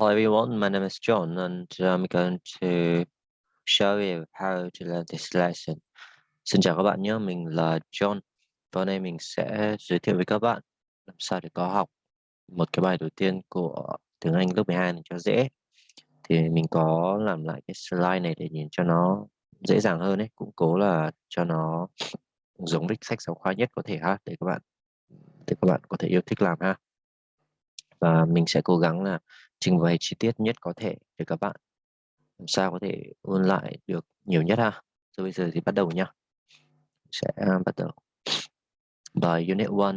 Hello everyone, my name is John and uh, I'm going to show you how to learn this lesson. Xin chào các bạn nhé, mình là John và hôm nay mình sẽ giới thiệu với các bạn làm sao để có học một cái bài đầu tiên của tiếng Anh lớp 12 này cho dễ. Thì mình có làm lại cái slide này để nhìn cho nó dễ dàng hơn ấy, cũng cố là cho nó giống với sách giáo khoa nhất có thể ha để các bạn để các bạn có thể yêu thích làm ha. Và mình sẽ cố gắng là trình bày chi tiết nhất có thể để các bạn làm sao có thể ôn lại được nhiều nhất ha. Rồi bây giờ thì bắt đầu nhá. Sẽ à, bắt đầu. Bài Unit 1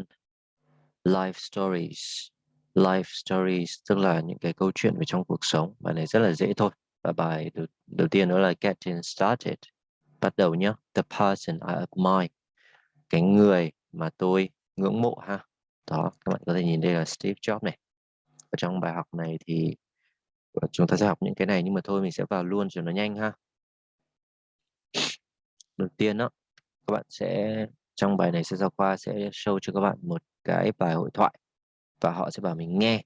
Life Stories. Life Stories tức là những cái câu chuyện về trong cuộc sống. Bài này rất là dễ thôi. Và bài đầu, đầu tiên đó là Getting Started. Bắt đầu nhá. The person I admire. Cái người mà tôi ngưỡng mộ ha. Đó, các bạn có thể nhìn đây là Steve Jobs này ở trong bài học này thì ờ, chúng ta sẽ học những cái này, nhưng mà thôi mình sẽ vào luôn cho nó nhanh ha. Đầu tiên đó các bạn sẽ, trong bài này sẽ giáo khoa sẽ show cho các bạn một cái bài hội thoại và họ sẽ bảo mình nghe.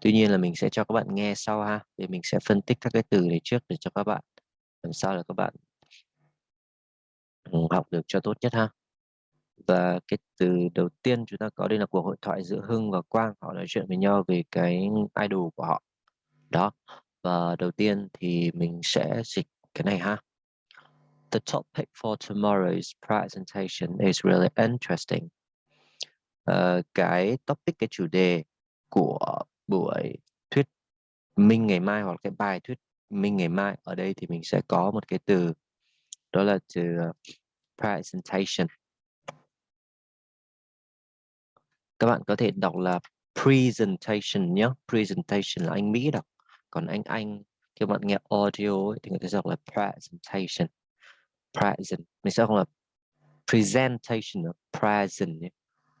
Tuy nhiên là mình sẽ cho các bạn nghe sau ha để mình sẽ phân tích các cái từ này trước để cho các bạn, làm sao là các bạn ừ, học được cho tốt nhất ha và cái từ đầu tiên chúng ta có đây là cuộc hội thoại giữa Hưng và Quang họ nói chuyện với nhau về cái idol của họ. Đó và đầu tiên thì mình sẽ dịch cái này ha. The topic for tomorrow's presentation is really interesting. Uh, cái topic, cái chủ đề của buổi thuyết minh ngày mai hoặc cái bài thuyết minh ngày mai ở đây thì mình sẽ có một cái từ đó là từ ờ, presentation. Các bạn có thể đọc là presentation nhé presentation là anh Mỹ đọc còn anh Anh khi bạn nghe audio ấy, thì người ta đọc là presentation present mình sẽ không là presentation là present nhé.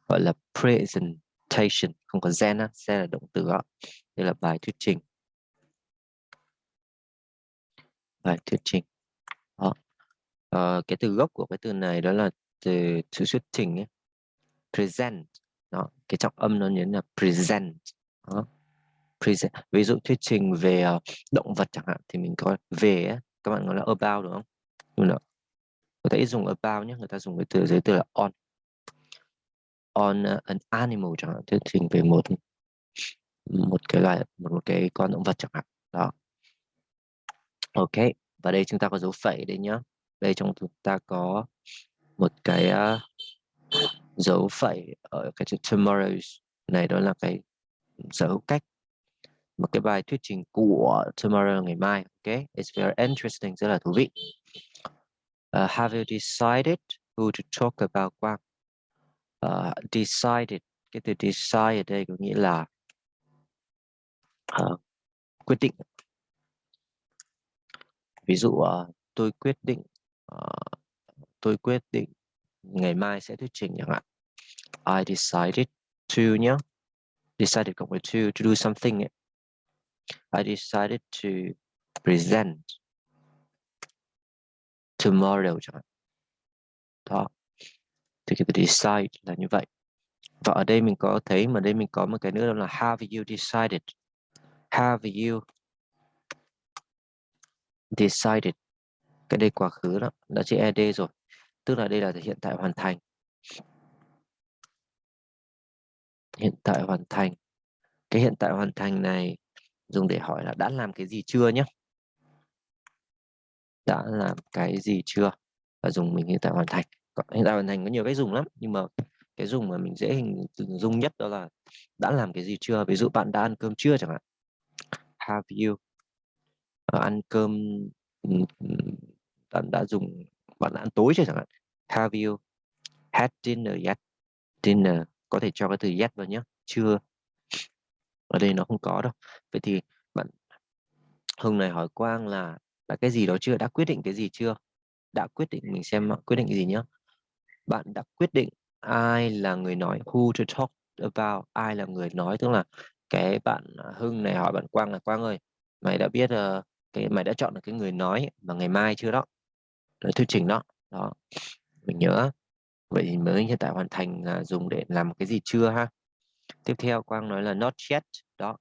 gọi là presentation không có gen á gen là động từ đó đây là bài thuyết trình bài thuyết trình đó. À, cái từ gốc của cái từ này đó là từ thuyết trình ấy. present đó cái trọng âm nó nhấn là present. Đó. present. Ví dụ thuyết trình về ờ, động vật chẳng hạn thì mình có về các bạn nói là about đúng không? Đúng mà người ta ít dùng about nhé người ta dùng cái từ giới từ là on. On ờ, an animal chẳng hạn thuyết trình về một một cái loài một, một cái con động vật chẳng hạn. Đó. Ok và đây chúng ta có dấu phẩy đây nhá. Đây trong chúng ta có một cái uh, dấu phẩy ở cái chữ tomorrow này đó là cái sở hữu cách một cái bài thuyết trình của tomorrow ngày mai ok? It's very interesting rất là thú vị. Uh, have you decided who to talk about Quang uh, decided cái từ decide ở đây có nghĩa là uh, quyết định. Ví dụ uh, tôi quyết định uh, tôi quyết định ngày mai sẽ thuyết trình chẳng hạn. I decided to nhé decided cộng với to to do something I decided to present tomorrow chẳng hạn. Đó. Thì cái từ decide là như vậy. Và ở đây mình có thấy, mà đây mình có một cái nữa đó là have you decided? Have you decided? Cái đây quá khứ đó đã chữ ed rồi tức là đây là hiện tại hoàn thành. Hiện tại hoàn thành. Cái hiện tại hoàn thành này, dùng để hỏi là đã làm cái gì chưa nhé đã làm cái gì chưa? Và dùng mình hiện tại hoàn thành. Hiện tại hoàn thành có nhiều cách dùng lắm, nhưng mà cái dùng mà mình dễ hình dung nhất đó là đã làm cái gì chưa? Ví dụ bạn đã ăn cơm chưa chẳng hạn. Have you? Ờ, ăn cơm bạn đã dùng, bạn đã ăn tối chưa chẳng hạn? Have you had dinner yet? Dinner có thể cho cái từ yet vào nhé. Chưa. Ở đây nó không có đâu. Vậy thì bạn Hưng này hỏi Quang là đã cái gì đó chưa? Đã quyết định cái gì chưa? Đã quyết định mình xem quyết định cái gì nhé. Bạn đã quyết định ai là người nói who to talk about ai là người nói? Tức là cái bạn à, Hưng này hỏi bạn Quang là Quang ơi mày đã biết uh, cái mày đã chọn được cái người nói mà ngày mai chưa đó? Để thuyết trình đó. Đó mình nhớ. Vậy thì mới hiện tại hoàn thành uh, dùng để làm cái gì chưa ha? Tiếp theo Quang nói là not yet đó.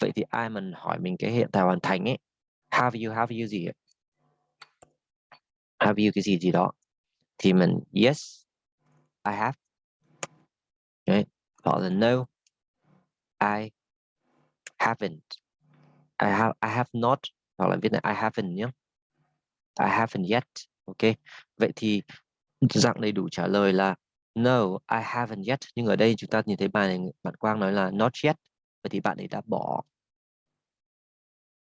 Vậy thì ai mình hỏi mình cái hiện tại hoàn thành ấy? Have you have you gì ấy? have you cái gì gì đó? Thì mình yes I have. Đấy. hoặc là no I haven't. I have I have not hoặc là viết là I haven't nhé I haven't yet ok. Vậy thì dạng đầy đủ trả lời là no I haven't yet. Nhưng ở đây chúng ta nhìn thấy bài này bạn Quang nói là not yet. Vậy thì bạn ấy đã bỏ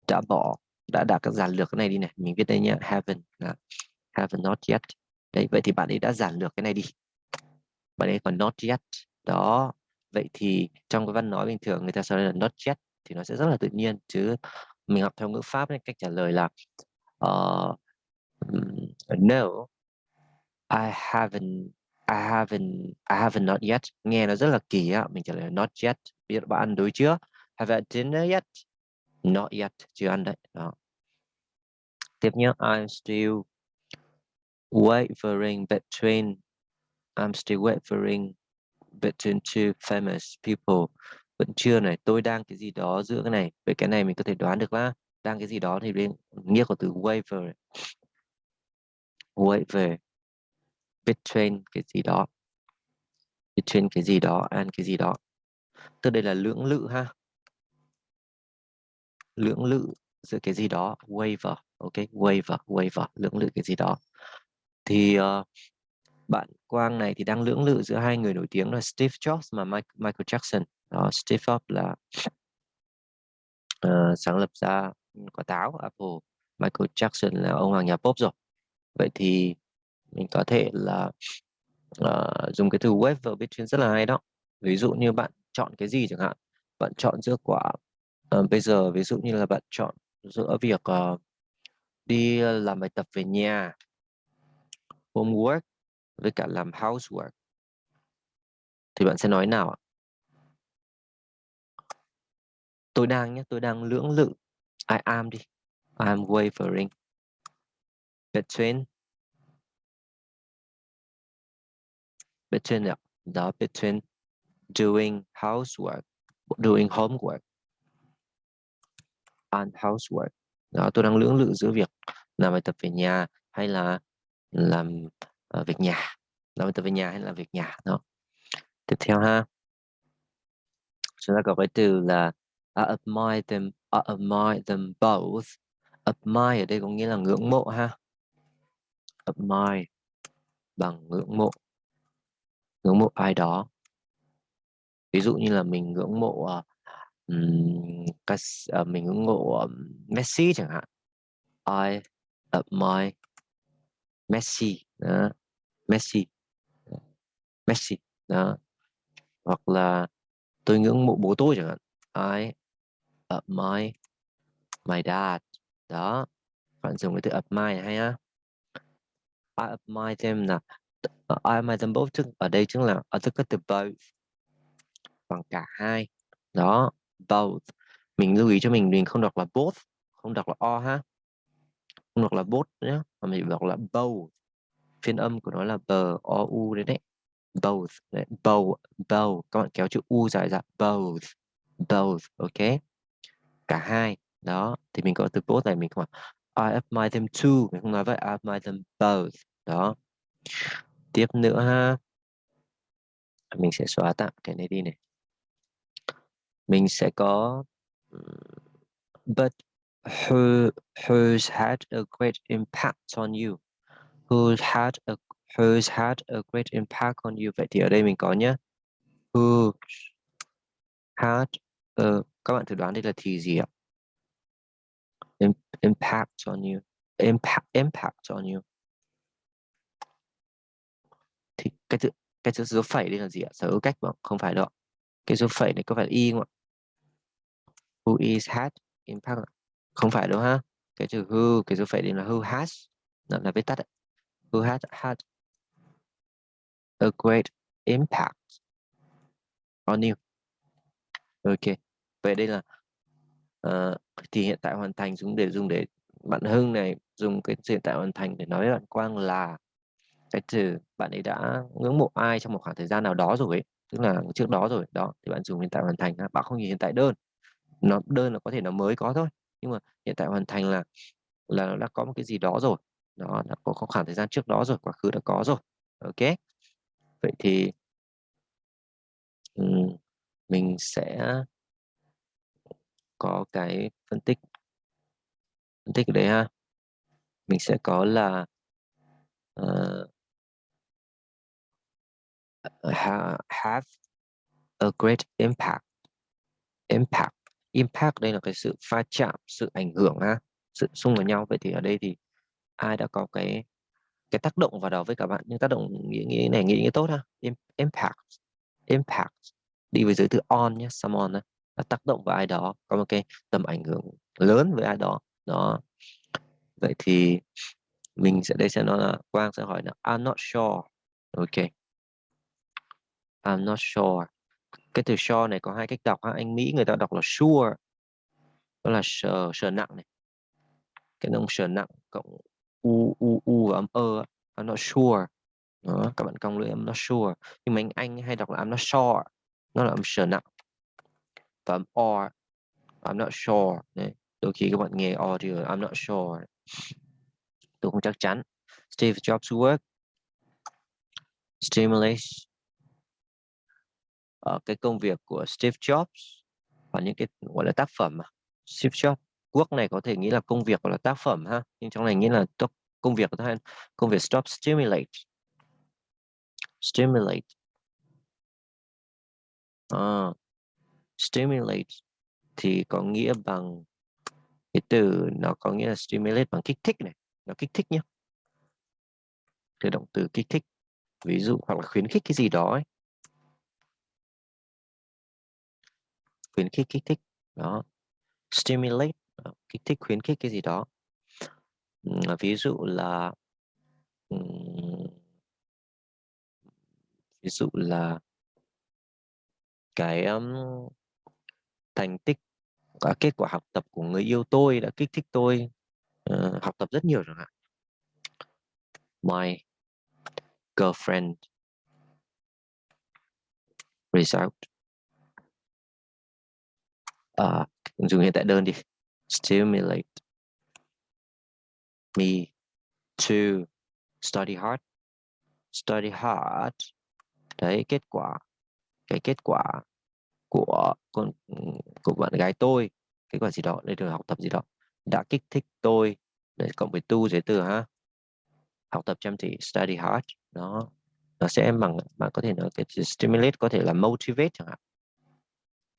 đã bỏ đã đạt các giản lược cái này đi này. Mình viết đây nhé haven't là haven't not yet. Đấy vậy thì bạn ấy đã giản lược cái này đi. Bạn ấy còn not yet. Đó vậy thì trong cái văn nói bình thường người ta sẽ là not yet thì nó sẽ rất là tự nhiên chứ mình học theo ngữ pháp nên cách trả lời là uh, no. I haven't I haven't I haven't not yet. Nghe nó rất là kỳ á, mình trả lời not yet. Biết bạn ăn đối chưa? Have had dinner yet? Not yet, chưa ăn đấy. Đó. Tiếp nhé I'm still wavering between, I'm still wavering between two famous people. Vẫn chưa này, tôi đang cái gì đó giữa cái này vậy cái này mình có thể đoán được là đang cái gì đó thì bên nghĩa của từ waver. Waver between cái gì đó. Between cái gì đó and cái gì đó. Từ đây là lưỡng lự ha. Lưỡng lự giữa cái gì đó waiver ok? Waiver waiver lưỡng lự cái gì đó. Thì uh, bạn Quang này thì đang lưỡng lự giữa hai người nổi tiếng là Steve Jobs và Michael Jackson. Đó, Steve Jobs là uh, sáng lập ra quả táo Apple Michael Jackson là ông hoàng nhà pop rồi. Vậy thì mình có thể là uh, dùng cái từ wave between rất là hay đó. Ví dụ như bạn chọn cái gì chẳng hạn bạn chọn giữa quả uh, bây giờ ví dụ như là bạn chọn giữa việc uh, đi làm bài tập về nhà homework với cả làm housework. Thì bạn sẽ nói nào ạ? Tôi đang nhé tôi đang lưỡng lự. I am đi. I'm wavering. Between between đó between doing housework doing homework and housework. Đó tôi đang lưỡng lự giữa việc làm bài tập về nhà hay là làm uh, việc nhà làm bài tập về nhà hay là việc nhà. Đó. Tiếp theo ha. Chúng ta có cái từ là I admire them I admire them both. Admire ở đây có nghĩa là ngưỡng mộ ha. Admire bằng ngưỡng mộ ngưỡng mộ ai đó. Ví dụ như là mình ngưỡng mộ uh, uh, mình ngưỡng mộ um, Messi chẳng hạn. I admire Messi đó. Messi. Messi đó. Hoặc là tôi ngưỡng mộ bố tôi chẳng hạn. I admire my dad đó. Bạn dùng cái từ admire hay á. I admire them là I admire them both ở đây chính là, ở tất cả từ both bằng cả hai. Đó, both. Mình lưu ý cho mình mình không đọc là both, không đọc là o ha. Không đọc là both nhé mà mình đọc là both. Phiên âm của nó là b, o, u đấy đấy. Both đấy. both both các bạn kéo chữ u dài ra, both both, ok? Cả hai. Đó, thì mình có từ both này, mình không I admire them too. Mình không nói vậy, I admire them both. Đó tiếp nữa ha. À, mình sẽ xóa tạm cái này đi này. Mình sẽ có but who who's had a great impact on you? Who had a who's had a great impact on you? Vậy thì ở đây mình có nhé who had a, các bạn thử đoán đây là thì gì ạ? Impact on you. Impact impact on you thì cái chữ cái chữ số phẩy đây là gì ạ? Sở hữu cách mà không phải đâu cái số phẩy này có phải là y không ạ? Who is had impact không phải đâu ha. Cái chữ who cái số phẩy đây là who has. Nó là viết tắt đấy. who has had a great impact on you. Ok. Vậy đây là uh, thì hiện tại hoàn thành dùng để dùng để bạn Hưng này dùng cái hiện tại hoàn thành để nói với bạn Quang là cái từ bạn ấy đã ngưỡng mộ ai trong một khoảng thời gian nào đó rồi ấy. tức là trước đó rồi đó thì bạn dùng hiện tại hoàn thành bạn không nhìn hiện tại đơn nó đơn là có thể nó mới có thôi nhưng mà hiện tại hoàn thành là là nó đã có một cái gì đó rồi nó nó có, có khoảng thời gian trước đó rồi quá khứ đã có rồi ok vậy thì um, mình sẽ có cái phân tích phân tích ở đây ha mình sẽ có là uh, Ờ, have a great impact. Impact. Impact đây là cái sự pha chạm, sự ảnh hưởng ha, sự xung vào nhau. Vậy thì ở đây thì ai đã có cái cái tác động vào đó với các bạn? Nhưng tác động nghĩa nghĩa này nghĩa nghĩa tốt ha. Impact. Impact. Đi với giới từ on nhé someone đã tác động vào ai đó, có một cái tầm ảnh hưởng lớn với ai đó. Đó. Vậy thì mình sẽ, đây sẽ nói là quang sẽ hỏi là, I'm not sure. Ok. I'm not sure. Cái từ sure này có hai cách đọc ha anh Mỹ người ta đọc là sure đó là sờ sờ nặng này. Cái nông sờ nặng cộng u u u và âm ơ I'm not sure. Đó, các bạn cong lưỡi I'm not sure. Nhưng mà anh anh hay đọc là I'm not sure nó là âm sờ nặng và âm or I'm not sure. Đấy. đôi khi các bạn nghe or thì I'm not sure. Tôi không chắc chắn. Steve Jobs work. Stimulates ở cái công việc của Steve Jobs và những cái gọi là tác phẩm mà Steve Jobs. Quốc này có thể nghĩ là công việc hoặc là tác phẩm ha nhưng trong này nghĩa là công việc của công việc stop stimulate. Stimulate. À, stimulate thì có nghĩa bằng cái từ nó có nghĩa là stimulate bằng kích thích này nó kích thích nhé từ động từ kích thích ví dụ hoặc là khuyến khích cái gì đó ấy. Khuyến khích kích thích đó. Stimulate kích thích khuyến khích cái gì đó. À, ví dụ là ví dụ là cái um, thành tích cả kết quả học tập của người yêu tôi đã kích thích tôi uh, học tập rất nhiều chẳng hạn. My girlfriend. Result à, dùng hiện tại đơn đi. Stimulate me to study hard. Study hard. Đấy kết quả cái kết quả của con của bạn gái tôi kết quả gì đó để được học tập gì đó đã kích thích tôi. Để cộng với tu giới từ ha. Học tập chăm chỉ study hard. Đó. Nó sẽ bằng bạn có thể nói cái stimulate có thể là motivate chẳng hạn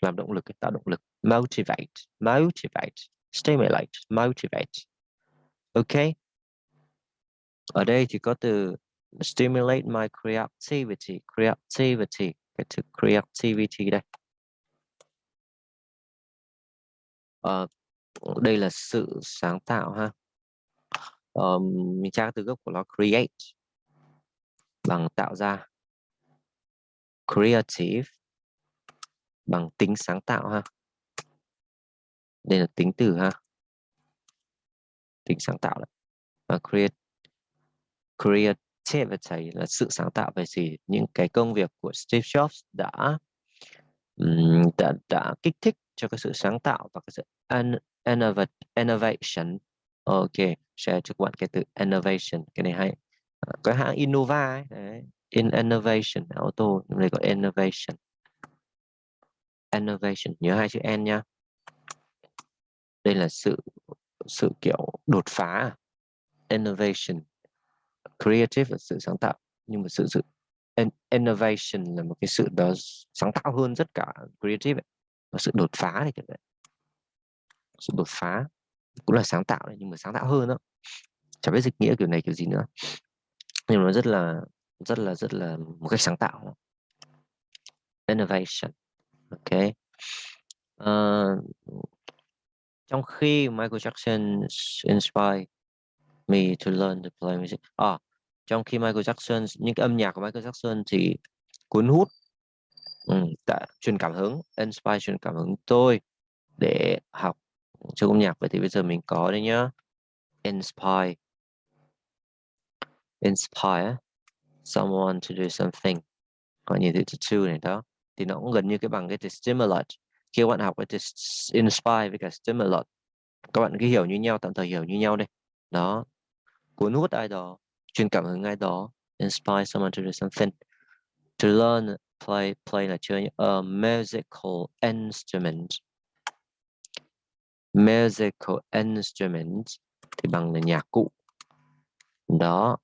làm động lực tạo động lực. Motivate motivate stimulate motivate. Ok. Ở đây thì có từ stimulate my creativity creativity cái từ creativity đây. À, đây là sự sáng tạo ha. Um, mình tra từ gốc của nó create. Bằng tạo ra. Creative bằng tính sáng tạo ha? Đây là tính từ ha? Tính sáng tạo đấy. Và create creativity là sự sáng tạo về gì? Những cái công việc của Steve Jobs đã đã, đã kích thích cho cái sự sáng tạo và cái sự innovation. Ok share cho các bạn cái từ innovation cái này hay. Cái có hãng Innova ấy, đấy. in innovation auto đây có innovation innovation nhớ hai chữ n nha đây là sự sự kiểu đột phá. Innovation creative là sự sáng tạo nhưng mà sự sự innovation là một cái sự đó sáng tạo hơn rất cả creative ấy. và sự đột phá này kiểu vậy. Sự đột phá cũng là sáng tạo đấy, nhưng mà sáng tạo hơn đó chẳng biết dịch nghĩa kiểu này kiểu gì nữa. Nhưng mà nó rất là rất là rất là một cách sáng tạo. Innovation ok. Uh, trong khi Michael Jackson inspired me to learn to play music à, trong khi Michael Jackson những cái âm nhạc của Michael Jackson thì cuốn hút ừ, đã truyền cảm hứng inspire truyền cảm hứng tôi để học chơi âm nhạc. Vậy thì bây giờ mình có đây nhá. Inspire. Inspire someone to do something. Có nhìn thấy từ này đó thì nó cũng gần như cái bằng cái từ stimulate. Khi các bạn học cái từ inspire với cả stimulate, các bạn cứ hiểu như nhau, tạm thời hiểu như nhau đây đó. Cuốn hút ai đó, truyền cảm hứng ai đó, inspire someone to do something. To learn, play play là chơi a musical instrument. Musical instrument thì bằng là nhạc cụ. Đó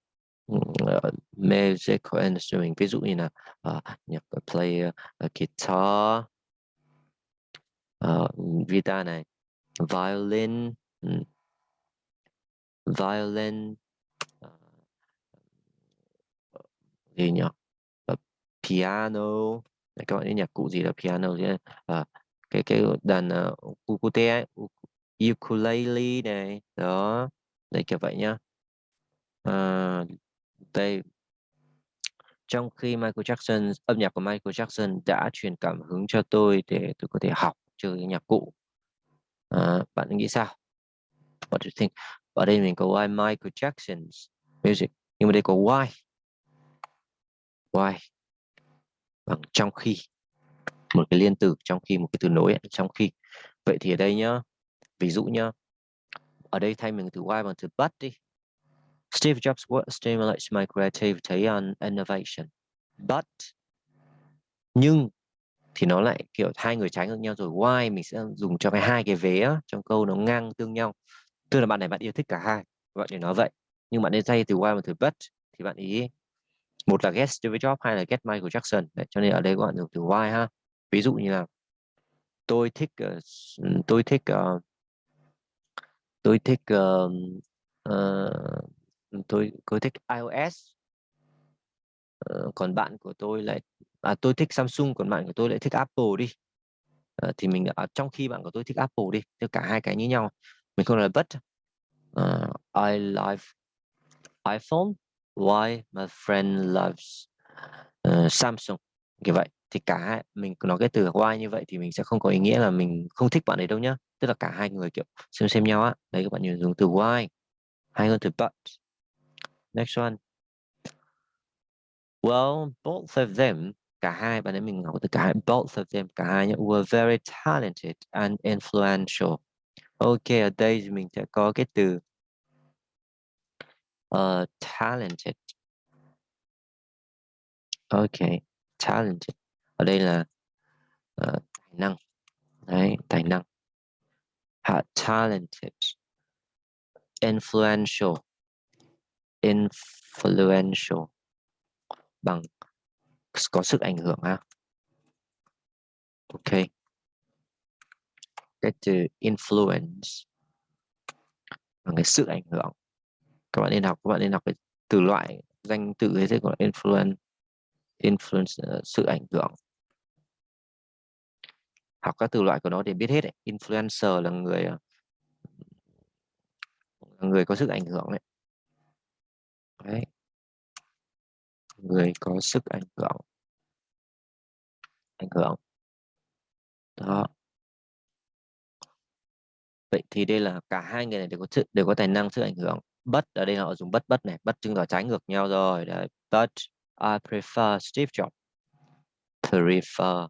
uh, musical instrument ví dụ như là uh, ờ, nhạc ờ, play uh, guitar uh, guitar này violin um, violin uh, gì nhỉ? Uh, piano. Các bạn biết nhạc cụ gì là piano chứ uh, cái cái đàn uh, ukulele ukulele này đó đây kiểu vậy nhá. Uh, đây trong khi Michael Jackson âm nhạc của Michael Jackson đã truyền cảm hứng cho tôi để tôi có thể học chơi nhạc cụ. À, bạn nghĩ sao? What do you think? Ở đây mình có why Michael Jackson's music nhưng mà đây có why. Why? Bằng trong khi. Một cái liên từ trong khi một cái từ nối trong khi. Vậy thì ở đây nhá ví dụ nhá. Ở đây thay mình từ why bằng từ but đi. Steve Jobs what stimulates my creativity and innovation. But nhưng thì nó lại kiểu hai người trái ngược nhau rồi. Why mình sẽ dùng cho cái hai cái vế á, trong câu nó ngang tương nhau. Tức là bạn này bạn yêu thích cả hai bạn để nói vậy. Nhưng bạn nên thay từ why và từ but thì bạn ý một là get Steve Jobs hai là get Michael Jackson. Đấy, cho nên ở đây các bạn dùng từ why ha. Ví dụ như là tôi thích ờ, tôi thích ờ, tôi thích uh, tôi tôi thích iOS. Ờ, còn bạn của tôi lại à, tôi thích Samsung còn bạn của tôi lại thích Apple đi. À, thì mình ở trong khi bạn của tôi thích Apple đi thì cả hai cái như nhau mình không là but uh, ờ, I love iPhone why my friend loves uh, Samsung? Như vậy. Thì cả hai mình nói cái từ why như vậy thì mình sẽ không có ý nghĩa là mình không thích bạn ấy đâu nhá. Tức là cả hai người kiểu xem xem nhau á. Đấy các bạn nhiều dùng từ why hay hơn từ but next one. Well both of them cả hai bạn ấy mình học từ cả hai both of them cả hai nhé were very talented and influential. Ok ở đây thì mình sẽ có cái từ uh, talented. Ok talented. Ở đây là uh, tài năng. Đấy tài năng. Ha, talented. Influential influential bằng có sức ảnh hưởng ha ok cái từ influence bằng cái sự ảnh hưởng các bạn nên học, các bạn nên học cái từ loại danh từ ấy thế gọi là influence influence sự ảnh hưởng học các từ loại của nó để biết hết ấy. influencer là người ờ, là người có sức ảnh hưởng đấy đấy. Người có sức ảnh hưởng. Ảnh hưởng. Đó. Vậy thì đây là cả hai người này đều có sự, đều có tài năng sức ảnh hưởng. But ở đây họ dùng bất bất này, bất chứng tỏ trái ngược nhau rồi. Đấy, but I prefer Steve Jobs. Prefer.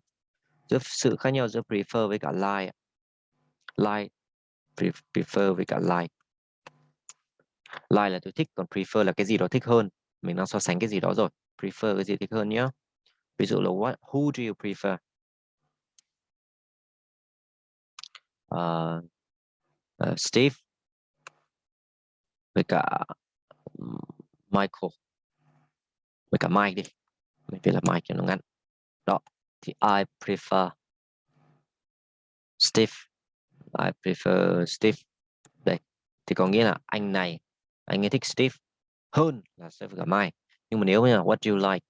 Giữa sự khác nhau giữa prefer với cả like. Like prefer với cả like like là tôi thích còn prefer là cái gì đó thích hơn. Mình đang so sánh cái gì đó rồi. Prefer cái gì thích hơn nhé ví dụ là what who do you prefer? Uh, uh, Steve với cả Michael. Với cả Mike đi. Mình viết là Mike cho nó ngắn. Đó thì I prefer Steve. I prefer Steve. Đây thì có nghĩa là anh này anh ấy thích Steve hơn là sẽ gặp cả Mike nhưng mà nếu như là, what do you like?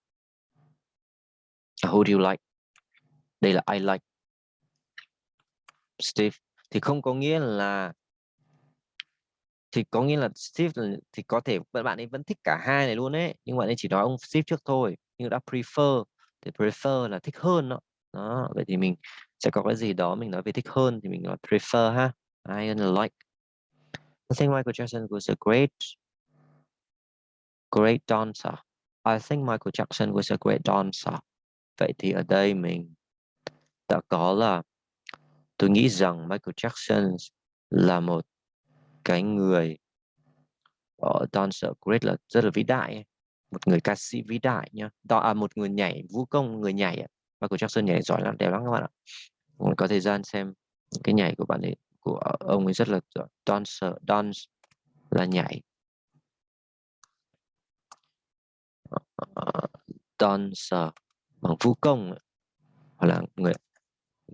Who do you like? Đây là I like Steve. Thì không có nghĩa là, thì có nghĩa là Steve thì có thể bạn ấy vẫn thích cả hai này luôn đấy nhưng bạn ấy chỉ nói ông Steve trước thôi, nhưng đã prefer, thì prefer là thích hơn đó. đó, vậy thì mình sẽ có cái gì đó mình nói về thích hơn thì mình nói prefer ha. I like I think Michael Jackson was a great great dancer. I think Michael Jackson was a great dancer. Vậy thì ở đây mình đã có là tôi nghĩ rằng Michael Jackson là một cái người ở dancer great là rất là vĩ đại một người ca sĩ vĩ đại nhá. Đó à, một người nhảy vũ công người nhảy Michael Jackson nhảy giỏi lắm đẹp lắm các bạn ạ. Có thời gian xem cái nhảy của bạn ấy của ông ấy rất là giỏi dancer dance là nhảy. Ờ, dancer bằng vũ công hoặc là người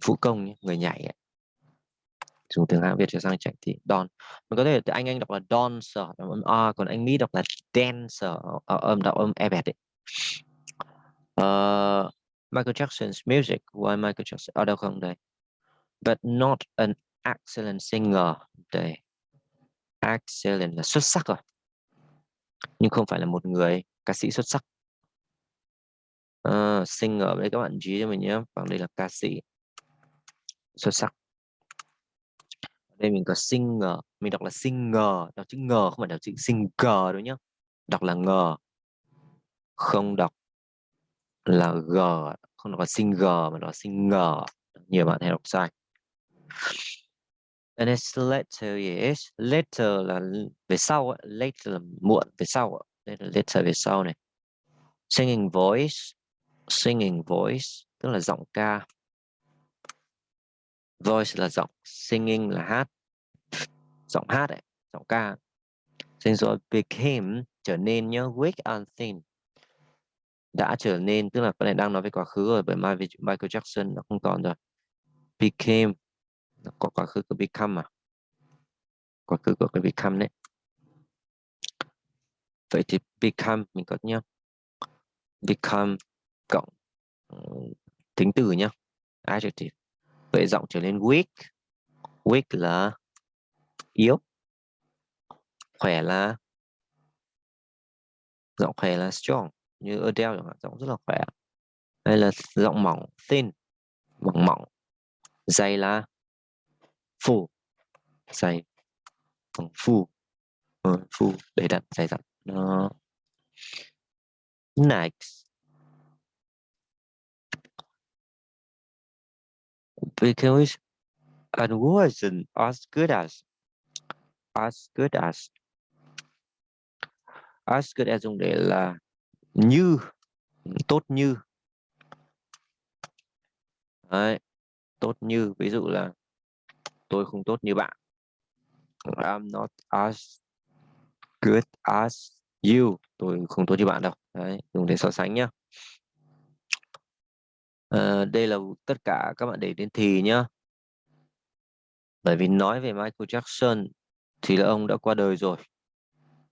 vũ công người nhảy dùng tiếng hán Việt cho sang chảnh thì Don mình có thể anh anh đọc là dancer đọc âm A còn anh Mỹ đọc là dancer ờ, âm đọc âm e bẹt uh, Michael Jackson's music. Why Michael Jackson ở đâu không đây? But not an excellent singer. Đây excellent là xuất sắc rồi. Nhưng không phải là một người ca sĩ xuất sắc. À, singer đây các bạn chú ý cho mình nhé. Bằng đây là ca sĩ xuất sắc. Đây mình có singer. Mình đọc là singer. Đọc chữ ngờ không phải đọc chữ singer đâu nhá. Đọc là ngờ. Không đọc là g không đọc là singer mà đọc là singer. Nhiều bạn hay đọc sai. And it's later, yes. Later là về sau, later là muộn về sau. Đây là later về sau này. Singing voice, singing voice tức là giọng ca. Voice là giọng, singing là hát. Giọng hát ấy, giọng ca. Sinh rồi became trở nên nhớ weak and thin. Đã trở nên tức là cái này đang nói về quá khứ rồi bởi Michael Jackson nó không còn rồi. Became có quá khứ của become mà quá khứ của cái become đấy. Vậy thì become mình có nhá. Become cộng ừ, tính từ nhá. Adjective. Vậy giọng trở nên weak. Weak là yếu. Khỏe là, giọng khỏe là strong. Như Adele chẳng hạn, giọng rất là khỏe. Hay là giọng mỏng, thin. Mỏng mỏng, dày là phủ dày bằng phu. Ừ, phủ để đặt dày dặn. Nó next because and wasn't as good as as good as as good as dùng để là như tốt như. Đấy, tốt như. Ví dụ là tôi không tốt như bạn. I'm not as good as you. Tôi không tốt như bạn đâu. Đấy dùng để so sánh nhá. À, đây là tất cả các bạn để đến thì nhá. Bởi vì nói về Michael Jackson thì là ông đã qua đời rồi.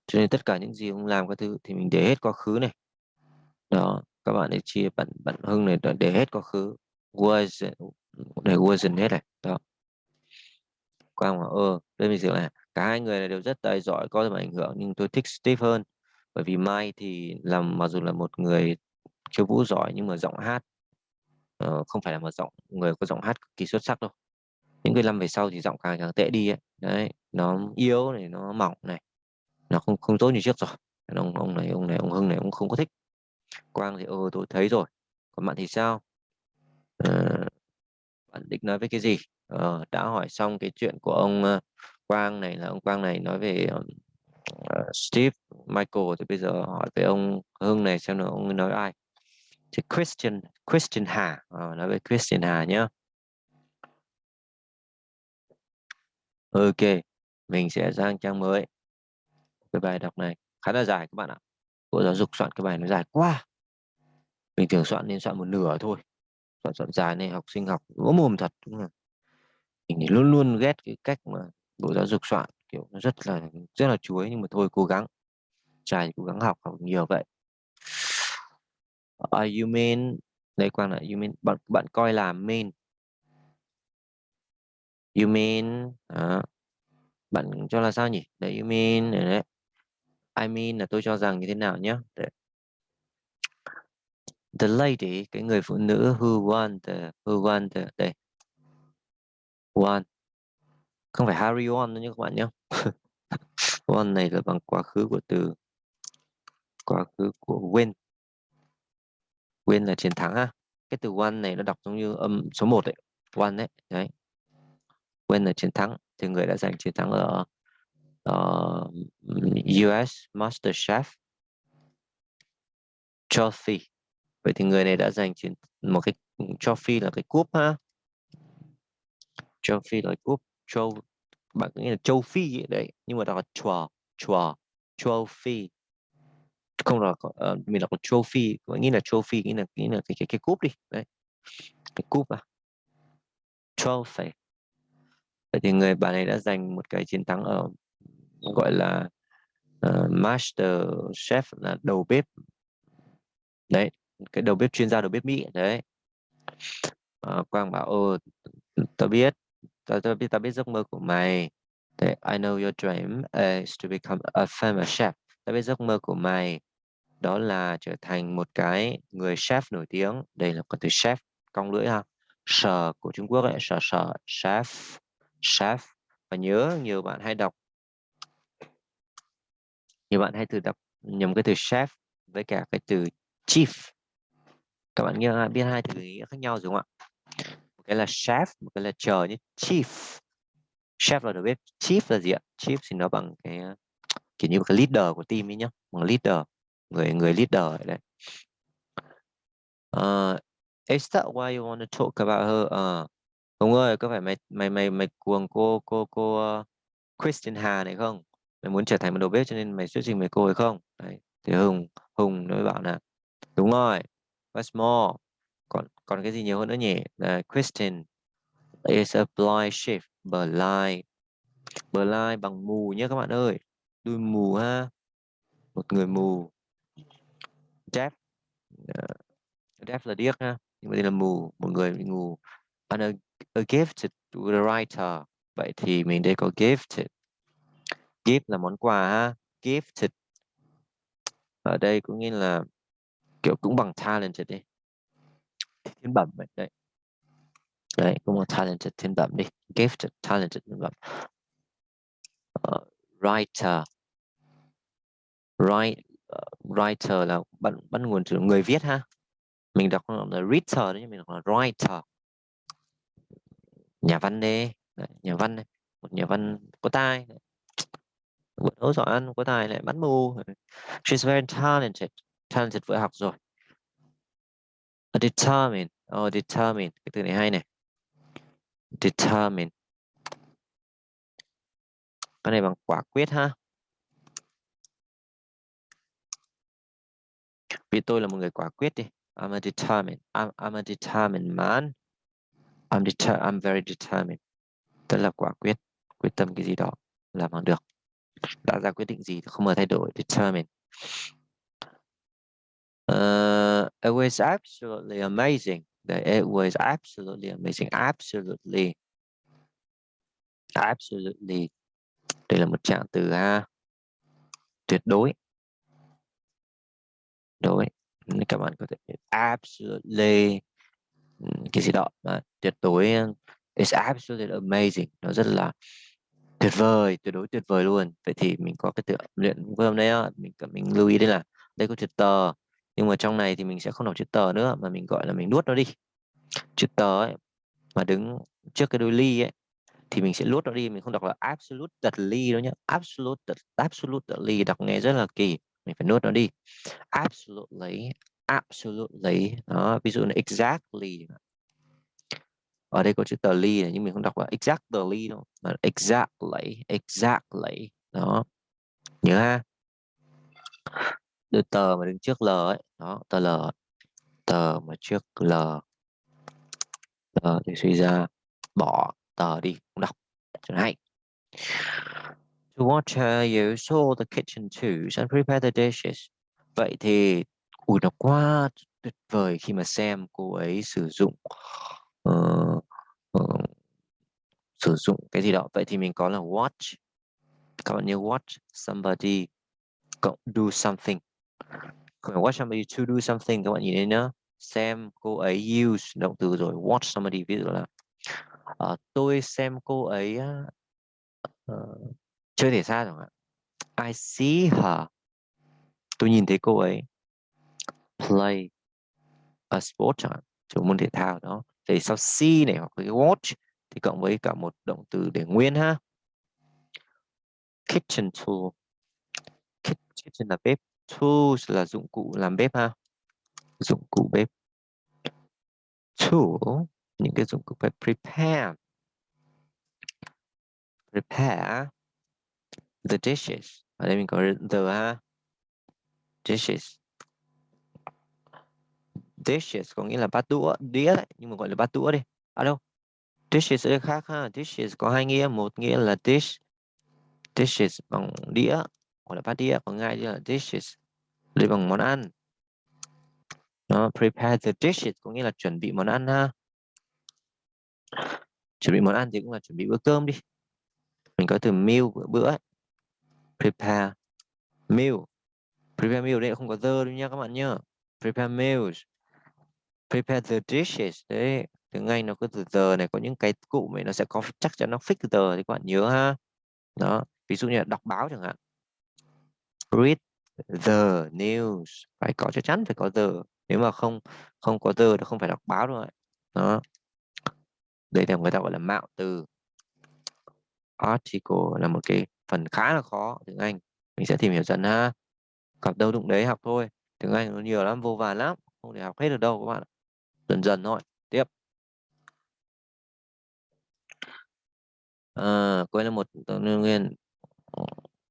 Cho nên tất cả những gì ông làm các thứ thì mình để hết quá khứ này. Đó các bạn để chia bạn bạn hưng này để hết quá khứ. Was để wasn't hết này. Đó. Quang bảo ơ đây mình dựa là cả hai người này đều rất tài giỏi có tầm ảnh hưởng nhưng tôi thích Steve hơn. Bởi vì Mai thì làm mặc dù là một người khiêu vũ giỏi nhưng mà giọng hát uh, không phải là một giọng người có giọng hát cực kỳ xuất sắc đâu. Những cái năm về sau thì giọng càng càng tệ đi ấy. đấy nó yếu này nó mỏng này nó không không tốt như trước rồi. Ông ông này ông này ông Hưng này ông không có thích. Quang thì ơ tôi thấy rồi. Còn bạn thì sao? Uh, bạn định nói với cái gì? Ờ, đã hỏi xong cái chuyện của ông ờ, Quang này là ông Quang này nói về uh, Steve Michael thì bây giờ hỏi về ông Hưng này xem là ông nói ai. Thì Christian Christian Hà ờ, nói về Christian Hà nhé Ok mình sẽ sang trang mới. Cái bài đọc này khá là dài các bạn ạ. Bộ giáo dục soạn cái bài nó dài quá. Mình thường soạn nên soạn một nửa thôi soạn soạn dài này học sinh học ngỗ mồm thật đúng không? Mình thì luôn luôn ghét cái cách mà bộ giáo dục soạn kiểu nó rất là rất là chuối nhưng mà thôi cố gắng. Trai cố gắng học học nhiều vậy. Uh, you mean đây quang lại you mean bạn bạn coi là mean. You mean à, bạn cho là sao nhỉ? Đấy you mean đấy I mean là tôi cho rằng như thế nào nhé đấy the lady cái người phụ nữ who won the who won the đây. Won. Không phải Harry won nữa nhé các bạn nhé. Won này là bằng quá khứ của từ quá khứ của win. Win là chiến thắng ha cái từ won này nó đọc giống như âm số 1 đấy won đấy đấy. Win là chiến thắng thì người đã giành chiến thắng ở ờ, uh, US Master Chef trophy vậy thì người này đã giành chiến một cái trophy là cái cúp ha? Trophy là cúp châu bạn nghĩ là châu phi vậy đấy nhưng mà đọc là chùa chùa trophy không là uh, mình đọc là trophy nghĩa là trophy nghĩa là nghĩa là cái cái cái cúp đi đấy. Cái cúp à? Trophy vậy thì người bạn này đã giành một cái chiến thắng ở gọi là uh, master chef là đầu bếp. Đấy cái đầu bếp chuyên gia đầu bếp mỹ đấy. À, quang bảo ô tao biết tao, tao biết tao biết giấc mơ của mày. Đấy, I know your dream is to become a famous chef. Tao biết giấc mơ của mày đó là trở thành một cái người chef nổi tiếng. Đây là có từ chef cong lưỡi ha. Sở của Trung Quốc ấy sở sở chef chef. Và nhớ nhiều bạn hay đọc nhiều bạn hay thử đọc nhầm cái từ chef với cả cái từ chief các bạn nghe biết hai từ nghĩa khác nhau đúng không ạ? Một cái là chef một cái là chờ như chief. Chef là đầu bếp chief là gì ạ? Chief thì nó bằng cái ờ, kiểu như một cái leader của team ấy nhá một leader người người leader đấy. Uh, is that why you want to talk about her? Ờ, uh, Hùng ơi có phải mày mày mày mày cuồng cô cô cô uh, Christian Hà này không? Mày muốn trở thành một đầu bếp cho nên mày xuất trình với cô ấy không? Đấy thì Hùng Hùng nó bảo là đúng rồi what's more còn còn cái gì nhiều hơn nữa nhỉ? Là Christian is a blind sheep. blind blind bằng mù nhé các bạn ơi. Đuôi mù ha một người mù. Deaf uh, ờ, deaf là điếc ha nhưng mà đây là mù một người mù and a, a gifted writer. Vậy thì mình đây có gifted. Gift là món quà ha gifted. Ở đây cũng nghĩa là kiểu cũng bằng talented đi. Thiên bẩm vậy đấy. Đấy cũng bằng talented thiên bẩm đi. Gifted talented thiên bẩm. Uh, writer. Write uh, writer là bắt bắt nguồn từ người viết ha. Mình đọc là writer đấy mình đọc là writer. Nhà văn đi nhà văn này. một nhà văn có tai bữa ấu giỏi ăn có tài lại bắn mù she's very talented talented vừa học rồi. A determined oh determined cái từ này hay này. Determined. Cái này bằng quả quyết ha. Vì tôi là một người quả quyết đi. I'm a determined I'm, I'm a determined man. I'm deter I'm very determined. Tức là quả quyết quyết tâm cái gì đó làm bằng được. Đã ra quyết định gì thì không bao thay đổi. Determined uh, it was absolutely amazing it was absolutely amazing absolutely. Absolutely. Đây là một trạng từ ha. Tuyệt đối. Đối. Các bạn có thể absolutely. Ừ, cái gì đó. Mà tuyệt đối it's absolutely amazing. Nó rất là tuyệt vời tuyệt đối tuyệt vời luôn. Vậy thì mình có cái tự luyện với hôm nay mình mình lưu ý đây là đây có chữ tờ nhưng mà trong này thì mình sẽ không đọc chữ tờ nữa mà mình gọi là mình nuốt nó đi. Chữ tờ ấy, mà đứng trước cái đôi ly ấy thì mình sẽ nuốt nó đi. Mình không đọc là absolute ly đâu nhé absolute absolutely đọc nghe rất là kỳ. Mình phải nuốt nó đi. Absolutely absolutely. Đó ví dụ là exactly. Ở đây có chữ tờ ly này nhưng mình không đọc là exactly đâu mà exactly exactly. Đó nhớ ha đưa tờ mà đứng trước l ấy đó tờ l tờ mà trước l. Tờ thì suy ra bỏ tờ đi không đọc. Cho hay to watch her you saw the kitchen tools and prepare the dishes. Vậy thì ui nó quá tuyệt vời khi mà xem cô ấy sử dụng uh, uh, sử dụng cái gì đó. Vậy thì mình có là watch. Các bạn nhớ watch somebody do something watch somebody to do something các bạn nhìn thấy nhá. Xem cô ấy use động từ rồi watch somebody ví dụ là uh, tôi xem cô ấy uh, chơi thể thao chẳng hạn. I see her. Tôi nhìn thấy cô ấy play a sport chẳng hạn môn thể thao đó. Thì sau see này hoặc cái watch thì cộng với cả một động từ để nguyên ha. Kitchen tool. Kitchen là bếp tools là dụng cụ làm bếp ha? Dụng cụ bếp. Tool những cái dụng cụ bếp prepare. Prepare the dishes. Ở đây mình có the ha? Dishes. Dishes có nghĩa là bát đũa, đĩa đấy, nhưng mà gọi là bát đũa đi. À đâu? Dishes ở đây khác ha? Dishes có hai nghĩa, một nghĩa là dish. Dishes bằng đĩa hoặc là bát đĩa, còn ngay là dishes đây bằng món ăn. Nó prepare the dishes có nghĩa là chuẩn bị món ăn ha. Chuẩn bị món ăn thì cũng là chuẩn bị bữa cơm đi. Mình có từ meal bữa bữa ấy. prepare meal. Prepare meal đây không có the đâu nha các bạn nhá. Prepare meals. Prepare the dishes. Đấy tiếng Anh nó có từ the này, có những cái cụ này nó sẽ có chắc chắn nó fix the thì các bạn nhớ ha. Đó, ví dụ như là đọc báo chẳng hạn. Read the news. Phải có chắc chắn phải có the. Nếu mà không không có the thì không phải đọc báo đâu đó. Đây là người ta gọi là mạo từ. Article là một cái phần khá là khó tiếng Anh. Mình sẽ tìm hiểu dần ha. Gặp đâu đụng đấy học thôi. Tiếng Anh nó nhiều lắm vô vàn lắm. Không thể học hết được đâu các bạn dần dần thôi. Tiếp. À, cô ấy là một nguyên.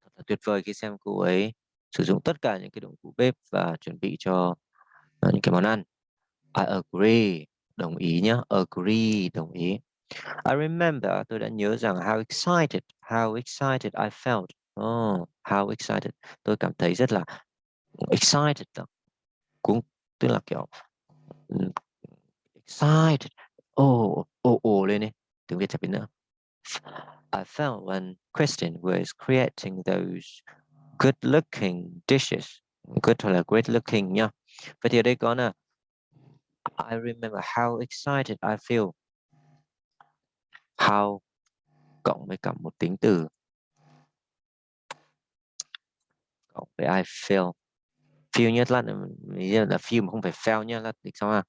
Thật là tuyệt vời khi xem cô ấy sử dụng tất cả những cái dụng cụ bếp và chuẩn bị cho uh, những cái món ăn. I agree đồng ý nhá agree đồng ý. I remember tôi đã nhớ rằng how excited how excited I felt. Oh, how excited. Tôi cảm thấy rất là excited cũng tức là kiểu excited. Oh oh oh lên đi tiếng Việt chả biết nữa. I felt when Kristen was creating those good looking dishes. Good là great looking nha vậy thì ở đây có là I remember how excited I feel. How cộng với cả một tính từ. Cộng với I feel. Feel nhất là mình là feel mà không phải feel nhá là thì sao à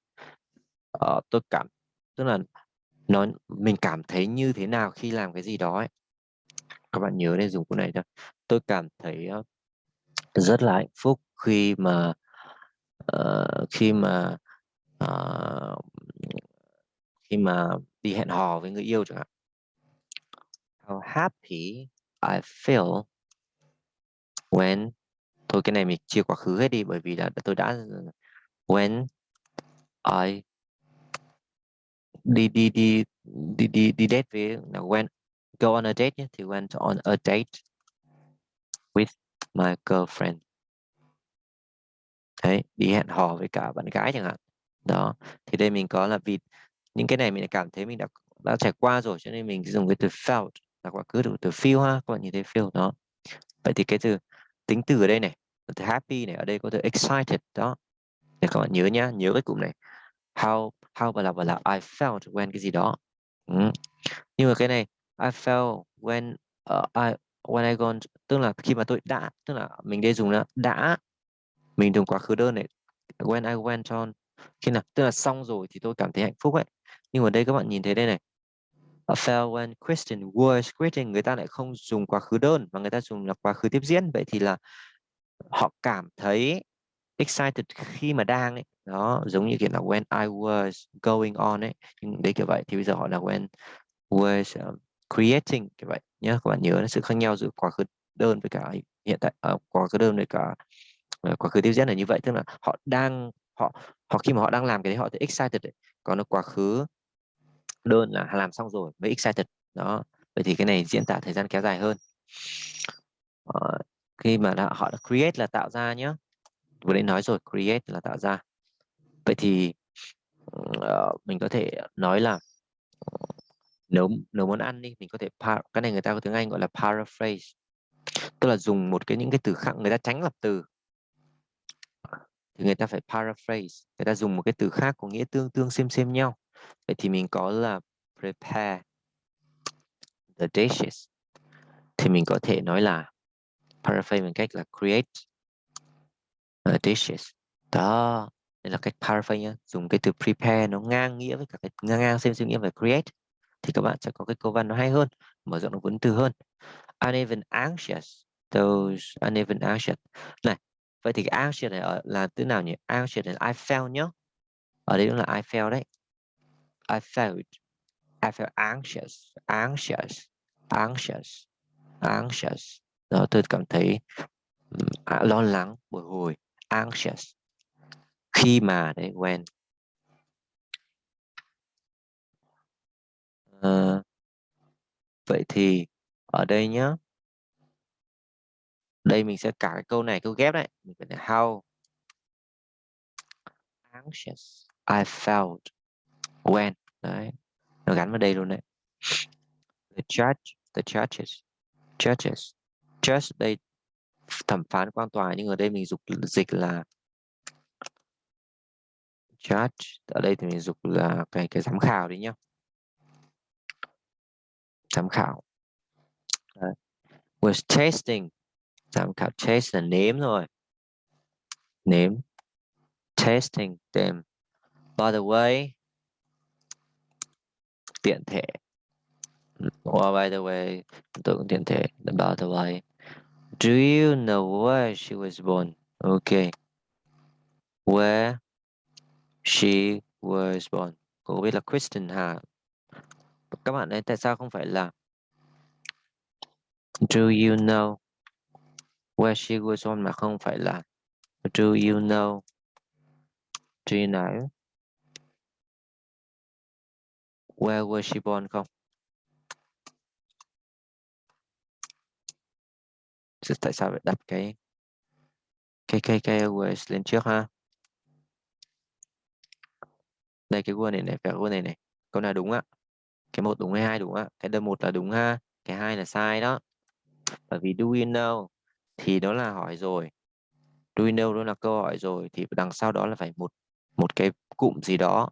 ờ, tôi cảm tức là nó mình cảm thấy như thế nào khi làm cái gì đó ấy. các bạn nhớ nên dùng cụ này cho tôi cảm thấy ờ, rất là hạnh phúc khi mà uh, khi mà uh, khi mà đi hẹn hò với người yêu chẳng hạn. How happy I feel when thôi cái này mình chia quá khứ hết đi bởi vì là tôi đã when I đi đi đi đi đi đi date với là when go on a date nhé thì went on a date with my girlfriend. Đấy đi hẹn hò với cả bạn gái chẳng hạn. Đó thì đây mình có là vì những cái này mình cảm thấy mình đã đã trải qua rồi cho nên mình dùng cái từ felt là quá khứ từ từ feel ha các bạn nhìn thấy feel đó. Vậy thì cái từ tính từ ở đây này từ happy này ở đây có từ excited đó. Để các bạn nhớ nhá nhớ cái cụm này. How how và là và là I felt when cái gì đó. Ừ. nhưng mà cái này I felt when uh, I when I gone tức là khi mà tôi đã tức là mình đây dùng là đã mình dùng quá khứ đơn này when I went on. Khi nào tức là xong rồi thì tôi cảm thấy hạnh phúc ấy. Nhưng mà đây các bạn nhìn thấy đây này. I felt when Kristen was quitting người ta lại không dùng quá khứ đơn mà người ta dùng là quá khứ tiếp diễn. Vậy thì là họ cảm thấy excited khi mà đang ấy. Đó giống như kiểu là when I was going on ấy. Nhưng đấy kiểu vậy thì bây giờ họ là when was um, creating như vậy nhé các bạn nhớ là sự khác nhau giữa quá khứ đơn với cả hiện tại uh, quá khứ đơn với cả uh, quá khứ tiếp diễn là như vậy. Tức là họ đang họ họ khi mà họ đang làm cái đấy họ thấy excited đấy. còn nó quá khứ đơn là làm xong rồi mới excited. Đó. Vậy thì cái này diễn tả thời gian kéo dài hơn. Uh, khi mà đã, họ đã create là tạo ra nhé vừa nãy nói rồi create là tạo ra. Vậy thì uh, mình có thể nói là nấu nấu món ăn đi, mình có thể cái này người ta có tiếng Anh gọi là paraphrase. Tức là dùng một cái, những cái từ khác, người ta tránh lập từ. Thì người ta phải paraphrase, người ta dùng một cái từ khác có nghĩa tương tương xem xem nhau. Vậy thì mình có là prepare the dishes. Thì mình có thể nói là paraphrase bằng cách là create the dishes. Đó đây là cách paraphrase nhá. Dùng cái từ prepare nó ngang nghĩa với cả cái, ngang ngang xem xem nghĩa về create thì các bạn sẽ có cái câu văn nó hay hơn mở rộng được vốn từ hơn. Uneven anxious those uneven anxious. Này vậy thì cái anxious này ở, là từ nào nhỉ? Anxious là I felt nhá. Ở đây cũng là I felt đấy. I felt I felt anxious anxious anxious anxious. Đó tôi cảm thấy à, lo lắng bồi hồi anxious. Khi mà đấy when Ờ, vậy thì ở đây nhá. Đây mình sẽ cả cái câu này, câu ghép đấy. Mình phải how anxious I felt when. Đấy, nó gắn vào đây luôn đấy. The judge, the judges judges, judge đây thẩm phán quan tòa, nhưng ở đây mình dục dịch là judge. Ở đây thì mình dục là cái cái giám khảo đấy nhá tham khảo. Uh, was tasting tham khảo taste là nếm rồi nếm. Tasting them. By the way tiện thể. Or by the way tượng tiện thể. By the way do you know where she was born? Okay where she was born. Cô biết là Kristen ha các bạn ấy tại sao không phải là do you know where she was born mà không phải là do you know? Do you know where was she born không? Tại sao phải đặt cái cái cái cái was lên trước ha? Đây, cái word này này phải word này này, câu nào đúng ạ? Cái một đúng hay hai đúng ạ? Cái đơn một là đúng ha cái hai là sai đó. Bởi vì do you know thì đó là hỏi rồi. Do you know đó là câu hỏi rồi thì đằng sau đó là phải một một cái cụm gì đó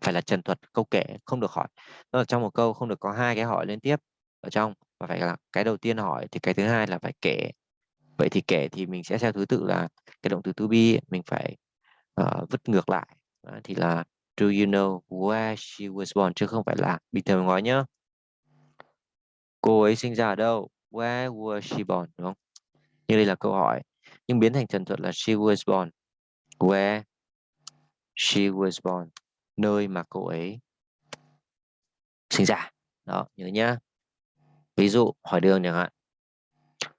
phải là trần thuật câu kể không được hỏi. Đó là trong một câu không được có hai cái hỏi liên tiếp ở trong và phải là cái đầu tiên hỏi thì cái thứ hai là phải kể. Vậy thì kể thì mình sẽ theo thứ tự là cái động từ to be mình phải uh, vứt ngược lại. Đó, thì là do you know where she was born? Chứ không phải là bình thường nói nhá. Cô ấy sinh ra ở đâu? Where was she born? Đúng không? Như đây là câu hỏi. Nhưng biến thành trần thuật là she was born. Where she was born? Nơi mà cô ấy sinh ra. Đó, nhớ nhá. Ví dụ, hỏi đường chẳng hạn.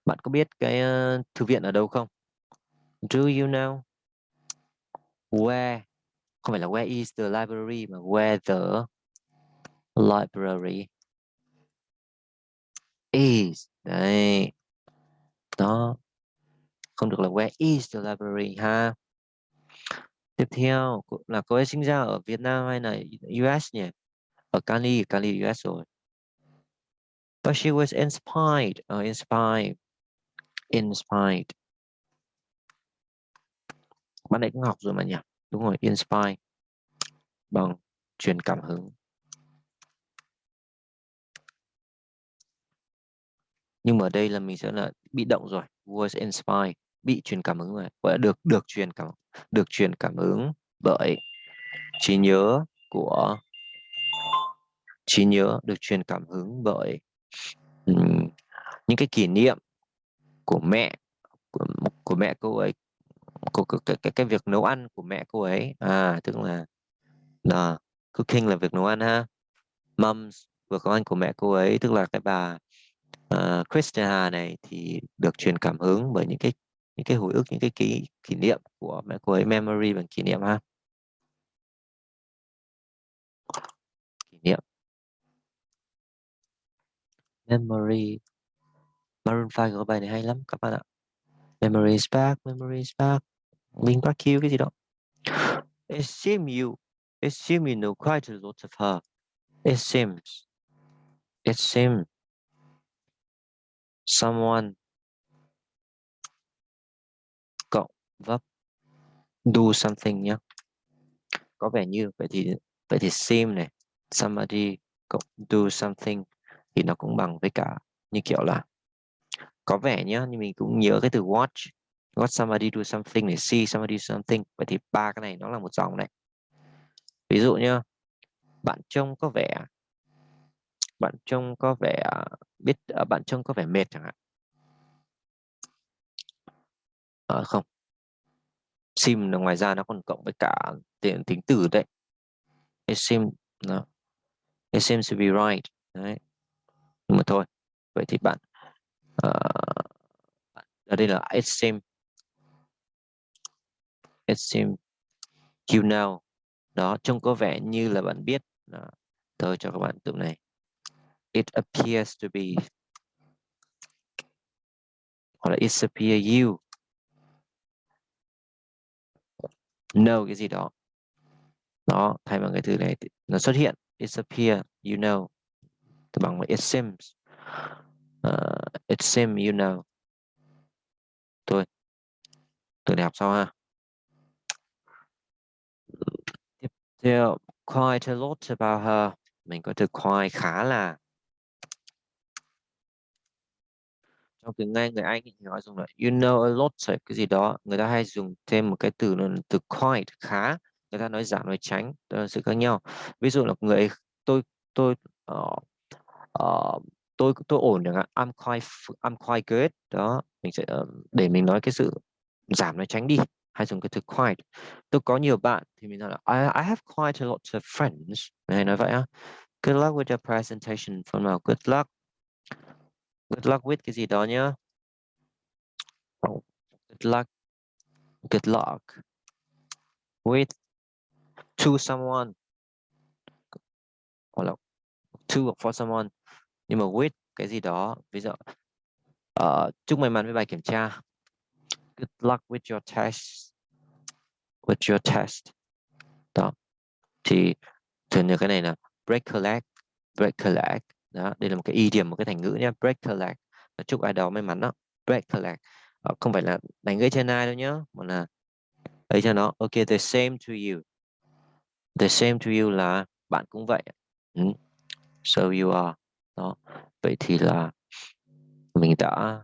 Bạn có biết cái ờ, thư viện ở đâu không? Do you know where không phải là where is the library mà where the library is. Đấy. Đó. Không được là where is the library ha? Tiếp theo là cô ấy sinh ra ở Việt Nam hay là US nhỉ? Ở Cali Cali US rồi. But she was inspired uh, inspired inspired. Bạn ấy cũng học rồi mà nhỉ? Đúng rồi inspire. Bằng truyền cảm hứng. Nhưng mà ở đây là mình sẽ là bị động rồi Voice Inspire bị truyền cảm hứng rồi. Gọi là được được truyền cảm được truyền cảm hứng bởi trí nhớ của trí nhớ được truyền cảm hứng bởi um, những cái kỷ niệm của mẹ của, của mẹ cô ấy của, của cái, cái cái việc nấu ăn của mẹ cô ấy. À tức là là cooking là việc nấu ăn ha. Moms việc nấu ăn của mẹ cô ấy tức là cái bà uh, Christina này thì được truyền cảm hứng bởi những cái những cái hồi ức những cái kỷ kỷ niệm của mẹ cô ấy memory bằng kỷ niệm ha. Kỷ niệm. Memory. Maroon 5 có bài này hay lắm các bạn ạ memory is back memory is back. Mình back you cái gì đó it seems you, it seems you know quite a lot of her. It seems. It seems. Someone cộng verb do something nhé có vẻ như vậy thì vậy thì seem này somebody cộng do something. Thì nó cũng bằng với cả như kiểu là có vẻ nhá nhưng mình cũng nhớ cái từ watch watch somebody do something để see somebody do something. Vậy thì ba cái này nó là một dòng này. Ví dụ nhá bạn trông có vẻ bạn trông có vẻ biết à, bạn trông có vẻ mệt chẳng hạn. À, không. Sim ngoài ra nó còn cộng với cả tiền tính từ đấy. It seems no. it seems to be right. Đấy. Nhưng mà thôi. Vậy thì bạn uh, ở đây là it seems it seems you know đó trông có vẻ như là bạn biết. Đó. tôi cho các bạn từ này. It appears to be hoặc là it appear you. Know cái gì đó. Đó thay bằng cái từ này nó xuất hiện. It appear you know. Bằng it seems. Ờ, uh, it seems you know thôi từ đại học sau ha. Tiếp theo quite a lot about her. Mình có từ quite khá là trong tiếng Anh người Anh thì nói dùng là you know a lot cái gì đó. Người ta hay dùng thêm một cái từ là từ quite khá. Người ta nói giảm nói tránh đó là sự khác nhau. Ví dụ là người tôi tôi uh, uh, tôi tôi ổn chẳng hạn I'm quite I'm quite good. Đó mình sẽ ờ, để mình nói cái sự giảm nó tránh đi hay dùng cái từ quite. Tôi có nhiều bạn thì mình nói là I, I have quite a lot of friends. Này nói vậy á. Good luck with your presentation phần nào good luck. Good luck with cái gì đó nhá. Oh, good luck good luck with to someone. Hoặc là to for someone nhưng mà with cái gì đó ví dụ uh, chúc may mắn với bài kiểm tra. Good luck with your test. With your test. Đó. Thì thường như cái này là break collect leg break collect. Leg đó đây là một cái idiom một cái thành ngữ nhé break collect. Leg chúc ai đó may mắn đó. Break collect. Leg không phải là đánh gãy chân ai đâu nhá mà là ấy cho nó. Ok the same to you. The same to you là bạn cũng vậy. Ừ. so you are đó. Vậy thì là mình đã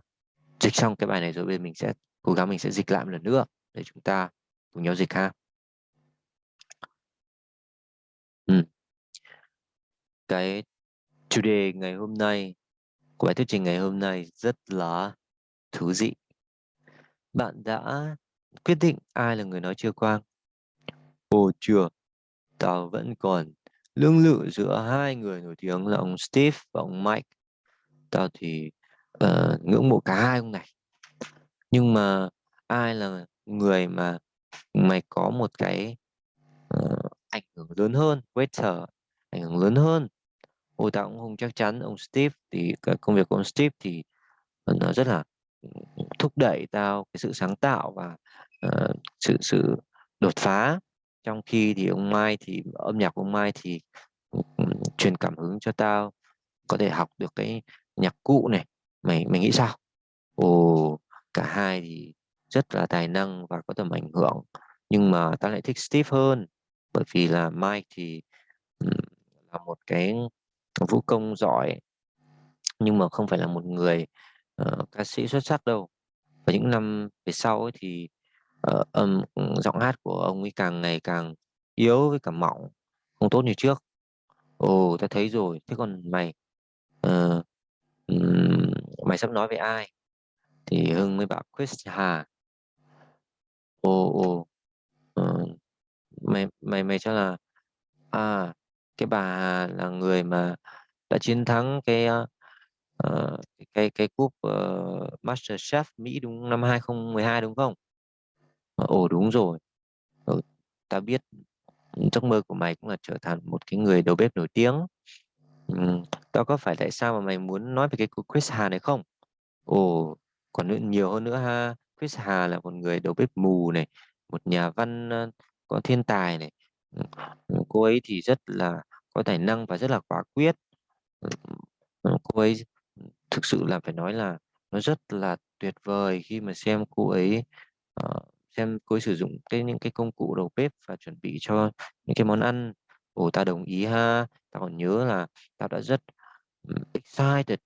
dịch xong cái bài này rồi, bây giờ mình sẽ cố gắng mình sẽ dịch lại một lần nữa để chúng ta cùng nhau dịch ha. Ừ. cái chủ đề ngày hôm nay, của bài thuyết trình ngày hôm nay rất là thú vị. Bạn đã quyết định ai là người nói chưa quang ồ, chưa. Tao vẫn còn lương lự giữa hai người nổi tiếng là ông Steve và ông Mike. Tao thì uh, ngưỡng mộ cả hai ông này. Nhưng mà ai là người mà mày có một cái uh, ảnh hưởng lớn hơn waiter ảnh hưởng lớn hơn? Ôi tao cũng không chắc chắn ông Steve thì cái công việc của ông Steve thì ờ, nó rất là thúc đẩy tao cái sự sáng tạo và uh, sự sự đột phá trong khi thì ông Mai thì âm nhạc của ông Mai thì truyền cảm hứng cho tao có thể học được cái nhạc cụ này. Mày mày nghĩ sao? Ồ cả hai thì rất là tài năng và có tầm ảnh hưởng nhưng mà tao lại thích Steve hơn bởi vì là Mike thì là một cái vũ công giỏi nhưng mà không phải là một người uh, ca sĩ xuất sắc đâu. Và những năm về sau ấy thì Ờ, uh, âm giọng hát của ông ấy càng ngày càng yếu với cả mỏng không tốt như trước. Ồ ta thấy rồi. Thế còn mày uh, um, mày sắp nói với ai? Thì hưng mới bảo chris hà. Ồ ồ uh, mày mày mày cho là à cái bà là người mà đã chiến thắng cái uh, cái cái cúp uh, Master Chef Mỹ đúng năm 2012 đúng không? Ồ đúng rồi. Ừ, ta biết ừ, giấc mơ của mày cũng là trở thành một cái người đầu bếp nổi tiếng. Ừ, tao có phải tại sao mà mày muốn nói về cái Chris Hà này không? Ồ, còn nhiều hơn nữa ha. Chris Hà là một người đầu bếp mù này, một nhà văn có thiên tài này. Ừ, ừ, cô ấy thì rất là có tài năng và rất là quả quyết. Cô ấy thực sự là phải nói là nó rất là tuyệt vời khi mà xem cô ấy uh, xem cô ấy sử dụng cái những cái công cụ đầu bếp và chuẩn bị cho những cái món ăn. Ồ ta đồng ý ha. Ta còn nhớ là ta đã rất ừ, excited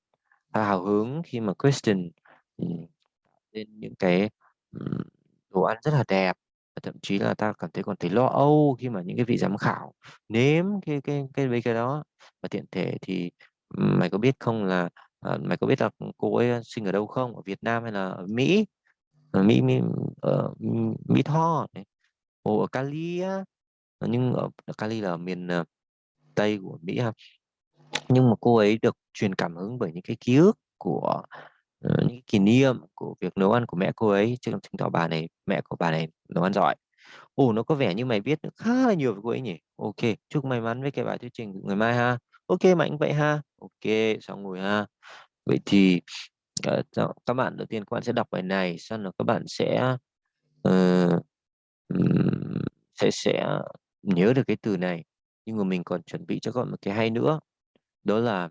ta hào hứng khi mà Kristen ừ, lên những cái ừ, đồ ăn rất là đẹp. Và thậm chí là ta cảm thấy còn thấy lo âu khi mà những cái vị giám khảo nếm cái cái cái cái, cái đó. Và tiện thể thì mày có biết không là ờ, mày có biết là cô ấy ờ, sinh ở đâu không? Ở Việt Nam hay là ở Mỹ? Mỹ Mỹ ở Mỹ Tho này. Ồ, ở Cali á ờ, nhưng ở, Cali là ở miền uh, Tây của Mỹ ha. Nhưng mà cô ấy được truyền cảm hứng bởi những cái ký ức của uh, những kỷ niệm của việc nấu ăn của mẹ cô ấy. Chứ chứng tỏ bà này mẹ của bà này nấu ăn giỏi. Ồ nó có vẻ như mày biết khá là nhiều về cô ấy nhỉ? Ok chúc may mắn với cái bài thuyết trình của ngày mai ha. Ok mạnh vậy ha. Ok xong rồi ha. Vậy thì Ờ, các bạn đầu tiên các bạn sẽ đọc bài này xong rồi các bạn sẽ uh, sẽ sẽ nhớ được cái từ này. Nhưng mà mình còn chuẩn bị cho các bạn một cái hay nữa đó là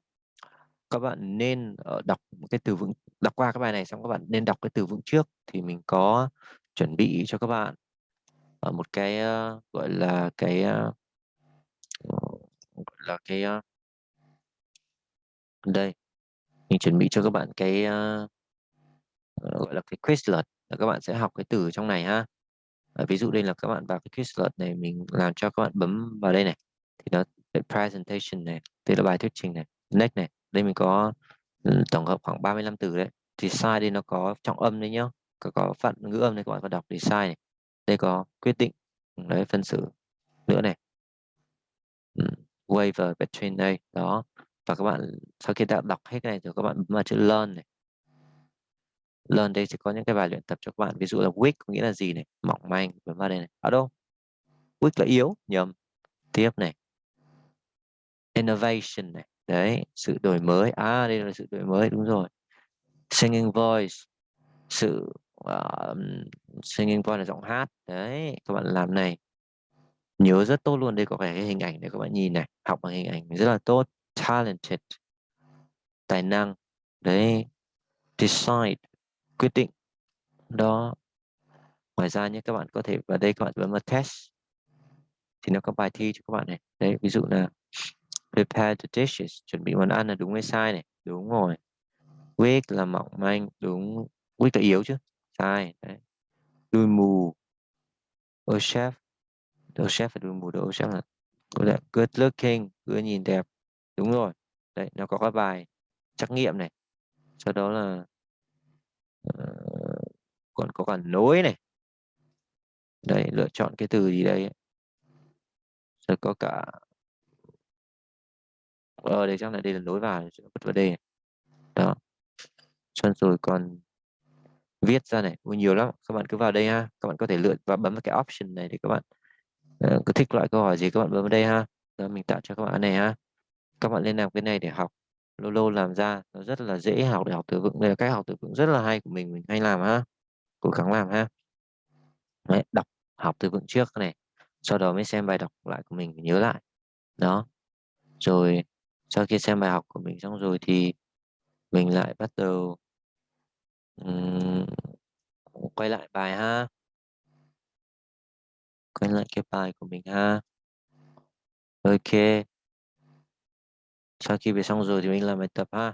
các bạn nên ờ, đọc cái từ vựng đọc qua cái bài này xong các bạn nên đọc cái từ vựng trước thì mình có chuẩn bị cho các bạn ở một cái uh, gọi là cái uh, gọi là cái uh, đây mình chuẩn bị cho các bạn cái uh, gọi là cái Quizlet là các bạn sẽ học cái từ trong này ha. À, ví dụ đây là các bạn vào cái Quizlet này mình làm cho các bạn bấm vào đây này thì nó presentation này đây là bài thuyết trình này next này đây mình có ừ, tổng hợp khoảng 35 từ đấy thì sai đây nó có trọng âm đấy nhá có, có phận ngữ âm đấy các bạn có đọc thì sai này. Đây có quyết định ừ, đấy phân xử nữa này. Ừ, waiver between đây đó và các bạn sau khi đã đọc hết cái này rồi các bạn bấm vào chữ learn này. Learn đây sẽ có những cái bài luyện tập cho các bạn ví dụ là weak có nghĩa là gì này mỏng manh bấm vào đây này. Ở đâu? Weak là yếu nhầm. Tiếp này. Innovation này. Đấy sự đổi mới. À đây là sự đổi mới đúng rồi. Singing voice. Sự uh, singing voice là giọng hát. Đấy các bạn làm này. Nhớ rất tốt luôn đây có cái hình ảnh để các bạn nhìn này học bằng hình ảnh rất là tốt talented, tài năng đấy decide, quyết định. Đó. Ngoài ra nhé, các bạn có thể vào đây các bạn bấm vào test. Thì nó có bài thi cho các bạn này. Đấy, ví dụ là prepare the dishes, chuẩn bị món ăn là đúng hay sai này. Đúng rồi. Weak là mỏng manh, đúng. Weak là yếu chứ? Sai, đấy. Đuôi mù. Ô chef. Đồ chef phải đuôi mù đồ chef là good looking cứ nhìn đẹp đúng rồi. Đấy nó có các bài trắc nghiệm này. Sau đó là uh, còn có cả nối này. Đây lựa chọn cái từ gì đây rồi có cả ờ đây chắc là đây là nối vào bật vào đây đó. Xong rồi còn viết ra này. Ui, nhiều lắm. Các bạn cứ vào đây ha. Các bạn có thể lựa và bấm vào cái option này để các bạn uh, cứ thích loại câu hỏi gì các bạn bấm vào đây ha. Rồi mình tạo cho các bạn này ha các bạn lên làm cái này để học. Lâu lâu làm ra nó rất là dễ học để học từ vựng đây là cách học từ vựng rất là hay của mình mình hay làm ha cố gắng làm ha. Đấy, đọc học từ vựng trước này sau đó mới xem bài đọc lại của mình nhớ lại. Đó. Rồi sau khi xem bài học của mình xong rồi thì mình lại bắt đầu um, quay lại bài ha. Quay lại cái bài của mình ha. Ok sau khi về xong rồi thì mình làm bài tập ha.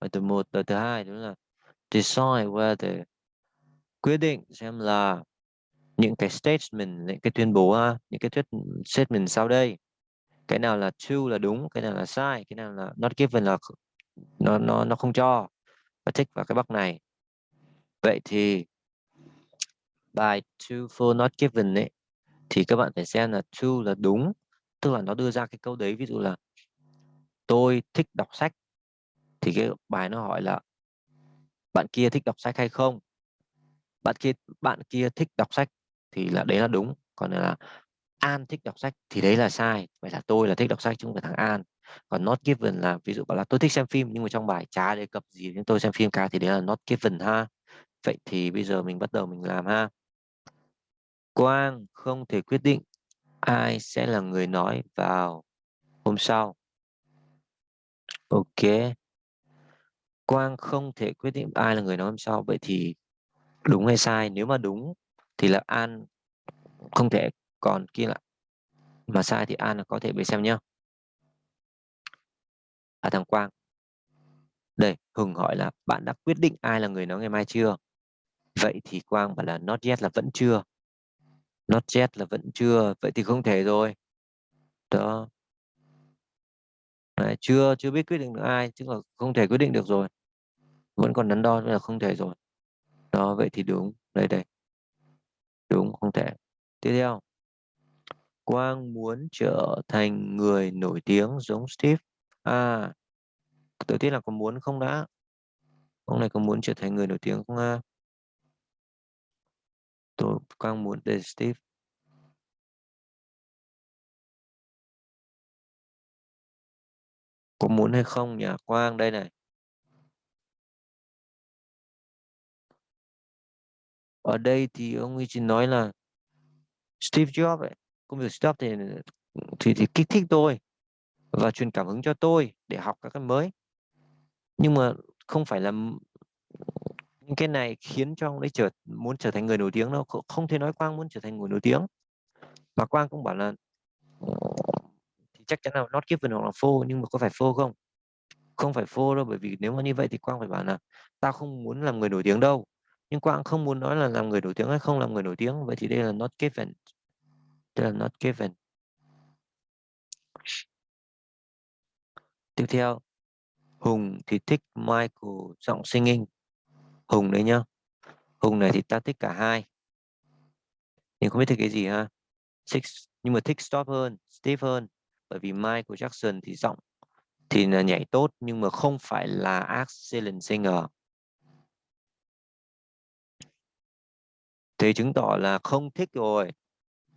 Bài tập một bài thứ hai đúng là decide whether quyết định xem là những cái statement những cái tuyên bố ha, những cái thuyết statement sau đây. Cái nào là true là đúng cái nào là sai cái nào là not given là nó nó nó không cho và thích vào cái box này. Vậy thì bài true for not given ấy thì các bạn phải xem là true là đúng tức là nó đưa ra cái câu đấy ví dụ là tôi thích đọc sách. Thì cái bài nó hỏi là, bạn kia thích đọc sách hay không? Bạn kia bạn kia thích đọc sách. Thì là đấy là đúng. Còn là, An thích đọc sách thì đấy là sai. Vậy là tôi là thích đọc sách chứ không phải thằng An. Còn not given là, ví dụ bảo là, tôi thích xem phim nhưng mà trong bài chả đề cập gì đến tôi xem phim cả. Thì đấy là not given ha. Vậy thì bây giờ mình bắt đầu mình làm ha. Quang không thể quyết định ai sẽ là người nói vào hôm sau ok. Quang không thể quyết định ai là người nói hôm sau vậy thì đúng hay sai? Nếu mà đúng thì là An không thể còn kia lại, mà sai thì An là có thể bị xem nhá. À thằng Quang. Đây Hùng hỏi là bạn đã quyết định ai là người nói ngày mai chưa? Vậy thì Quang bảo là not yet là vẫn chưa. Not yet là vẫn chưa vậy thì không thể rồi. Đó. Đấy, chưa chưa biết quyết định được ai chứ là không thể quyết định được rồi. Vẫn còn đắn đo là không thể rồi. Đó vậy thì đúng đây đây. Đúng không thể. Tiếp theo. Quang muốn trở thành người nổi tiếng giống Steve. À đầu tiên là có muốn không đã? Ông này có muốn trở thành người nổi tiếng không à? tôi Quang muốn để Steve có muốn hay không nhỉ? Quang đây này. Ở đây thì ông ấy chỉ nói là Steve Jobs ấy, công việc Steve thì thì, thì kích thích tôi và truyền cảm hứng cho tôi để học các cái mới. Nhưng mà không phải là những cái này khiến cho ông ấy trở muốn trở thành người nổi tiếng đâu. Không thể nói Quang muốn trở thành người nổi tiếng. Mà Quang cũng bảo là chắc chắn là not given hoặc là phô nhưng mà có phải phô không? Không phải phô đâu bởi vì nếu mà như vậy thì Quang phải bảo là tao không muốn làm người nổi tiếng đâu. Nhưng Quang không muốn nói là làm người nổi tiếng hay không làm người nổi tiếng vậy thì đây là not given. Đây là not given. Tiếp theo Hùng thì thích Michael giọng singing. Hùng đấy nhá. Hùng này thì ta thích cả hai. Nhưng không biết thích cái gì ha. Thích, nhưng mà thích Stop hơn Steve hơn bởi vì Michael Jackson thì giọng thì là nhảy tốt, nhưng mà không phải là excellent singer. Thế chứng tỏ là không thích rồi.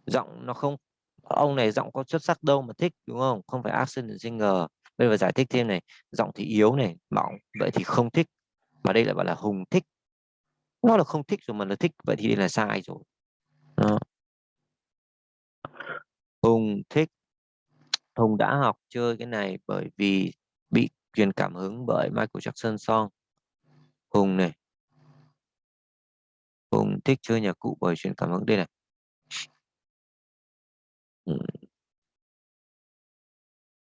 Giọng nó không, ông này giọng có xuất sắc đâu mà thích, đúng không? Không phải excellent singer. Bây giờ giải thích thêm này. Giọng thì yếu này, mỏng, vậy thì không thích. Mà đây lại bảo là hùng thích. Nó là không thích rồi mà là thích, vậy thì đây là sai rồi. Đó. hùng thích hùng đã học chơi cái này bởi vì bị truyền cảm hứng bởi Michael Jackson song. Hùng này. Hùng thích chơi nhạc cụ bởi truyền cảm hứng. Đây này.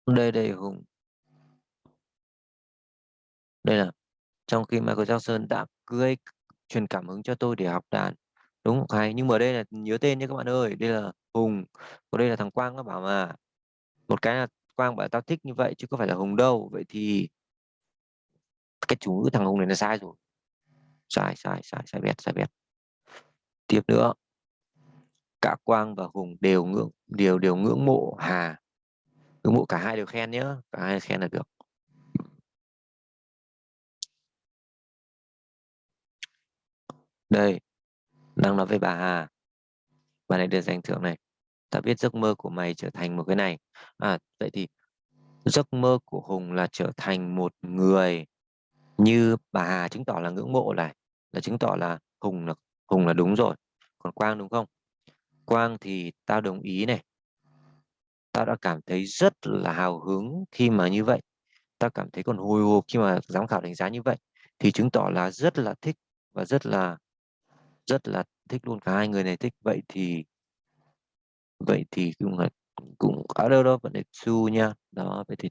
Đây đây, hùng. Đây là trong khi Michael Jackson đã gây truyền cảm hứng cho tôi để học đàn. Đúng hay, nhưng mà đây là nhớ tên nhé các bạn ơi. Đây là Hùng. Còn đây là thằng Quang nó bảo mà một cái là Quang bảo tao thích như vậy chứ có phải là Hùng đâu. Vậy thì cái chủ ngữ thằng Hùng này là sai rồi. Sai sai sai sai bét sai bét tiếp nữa. Cả Quang và Hùng đều ngưỡng, đều đều ngưỡng mộ Hà. Ngưỡng mộ cả hai đều khen nhé cả hai khen là được. Đây đang nói với bà Hà. Bà này được giành thưởng này ta biết giấc mơ của mày trở thành một cái này. À vậy thì giấc mơ của Hùng là trở thành một người như bà Hà chứng tỏ là ngưỡng mộ này, là chứng tỏ là Hùng là Hùng là đúng rồi. Còn Quang đúng không? Quang thì tao đồng ý này. Tao đã cảm thấy rất là hào hứng khi mà như vậy. Tao cảm thấy còn hồi hộp khi mà giám khảo đánh giá như vậy, thì chứng tỏ là rất là thích và rất là rất là thích luôn, cả hai người này thích. Vậy thì vậy thì cũng là cũng ở đâu đó vẫn đề su nha. Đó vậy thì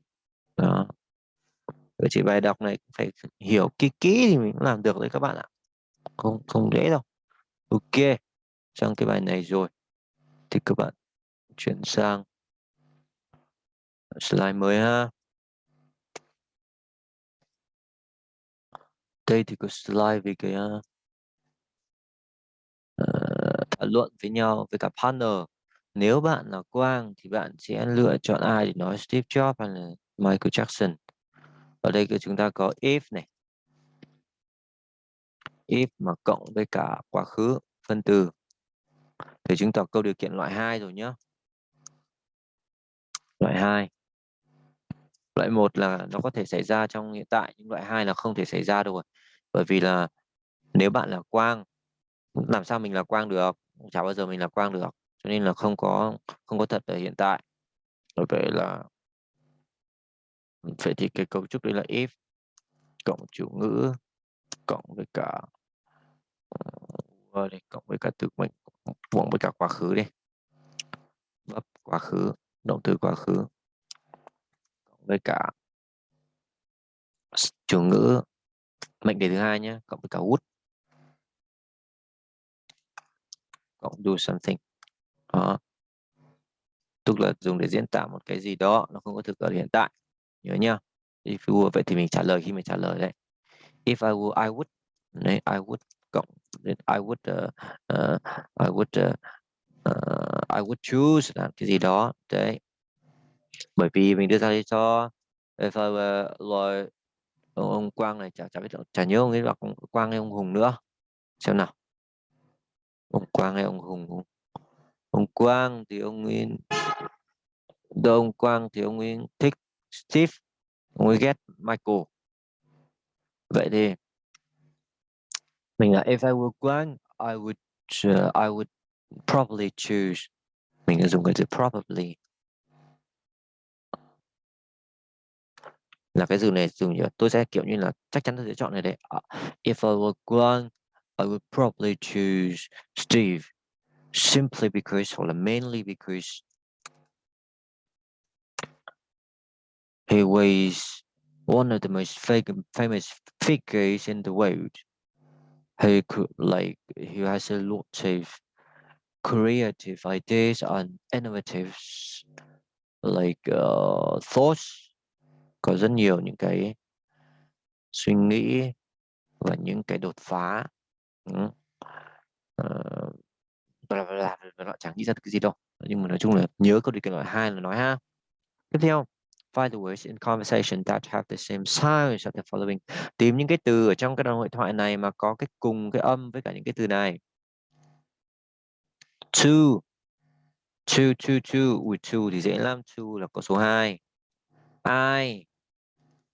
đó. Vậy thì bài đọc này phải hiểu kỹ kỹ thì mình cũng làm được đấy các bạn ạ. Không không dễ đâu. Ok sang cái bài này rồi. Thì các bạn chuyển sang slide mới ha. Đây thì có slide về cái uh, thảo luận với nhau với cả partner nếu bạn là Quang thì bạn sẽ lựa chọn ai để nói Steve Jobs hay là Michael Jackson? Ở đây chúng ta có if này. If mà cộng với cả quá khứ, phân từ. Để chứng tỏ câu điều kiện loại 2 rồi nhé loại 2 loại 1 là nó có thể xảy ra trong hiện tại, nhưng loại 2 là không thể xảy ra được bởi vì là nếu bạn là quang, làm sao mình là quang được? Chả bao giờ mình là quang được cho nên là không có không có thật ở hiện tại. Bởi vậy là vậy thì cái cấu trúc đấy là if cộng chủ ngữ cộng với cả uh, cộng với cả từ mệnh cộng với cả quá khứ đi. Verb quá khứ động từ quá khứ cộng với cả chủ ngữ mệnh đề thứ hai nhé cộng với cả would cộng do something đó tức là dùng để diễn tả một cái gì đó nó không có thực ở hiện tại nhớ nhá. if you were vậy thì mình trả lời khi mình trả lời đấy. If I were I would đấy I would cộng I would uh, uh, I would uh, uh, I would choose là cái gì đó đấy. Bởi vì mình đưa ra lý do if I were like ông, ông Quang này chả chả biết chả nhớ ông ấy là Quang hay ông Hùng nữa. Xem nào. Ông Quang hay ông Hùng? Ông Quang thì ông Nguyên Đâu ông Quang thì ông Nguyên thích Steve ông ấy ghét Michael. Vậy thì mình là if I were Quang I would uh, I would probably choose. Mình dùng cái từ probably. Là cái từ này dùng như tôi sẽ kiểu như là chắc chắn tôi sẽ chọn này đấy. À, if I were Quang I would probably choose Steve. Simply because or mainly because he was one of the most famous figures in the world who could like who has a lot of creative ideas and innovative like uh, thoughts có rất nhiều những cái suy nghĩ và những cái đột phá ừ. Uh, là bla nó chẳng nghĩ ra được cái gì đâu. Nhưng mà nói chung là nhớ câu điều kiện loại hai là nói ha. Tiếp theo find the words in conversation that have the same sounds as the following. Tìm những cái từ ở trong cái đoạn hội thoại này mà có cái cùng cái âm với cả những cái từ này. Two. Two two two. With two thì dễ lắm. Two là có số 2 I.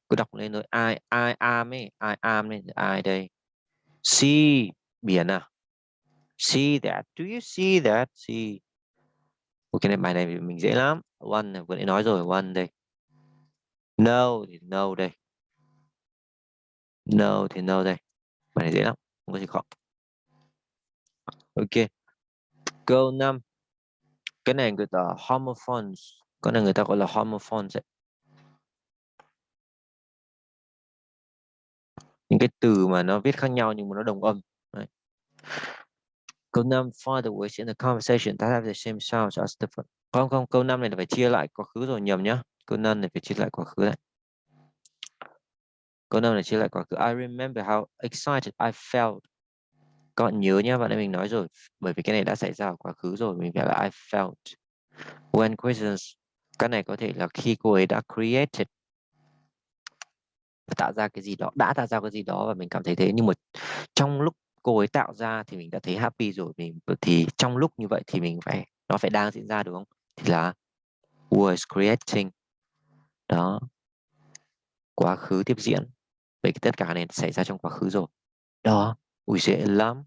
Cứ đọc lên rồi I I am ấy. I am này I đây. C. Biển à? See that. Do you see that? See. Ok, này, bài này mình dễ lắm. One, vừa nãy nói rồi, one đây. No thì no đây. No thì no đây. Bài này dễ lắm, không có gì khó. Ok. Câu 5 cái này người ta homophones cái này người ta gọi là homophones ấy. những cái từ mà nó viết khác nhau nhưng mà nó đồng âm. Đấy câu 5 find the words in the conversation that have the same sounds as the không không, câu 5 này là phải chia lại quá khứ rồi, nhầm nhá. Câu 5 này phải chia lại quá khứ này câu 5 này chia lại quá khứ. I remember how excited I felt. Các bạn nhớ nhé bạn ấy mình nói rồi, bởi vì cái này đã xảy ra ở quá khứ rồi mình phải là I felt. When questions, cái này có thể là khi cô ấy đã created. Tạo ra cái gì đó, đã tạo ra cái gì đó và mình cảm thấy thế. Nhưng mà trong lúc cô ấy tạo ra thì mình đã thấy happy rồi, mình thì trong lúc như vậy thì mình phải, nó phải đang diễn ra, đúng không? Thì là was creating? Đó. Quá khứ tiếp diễn. Vậy tất cả này xảy ra trong quá khứ rồi. Đó ui dễ lắm.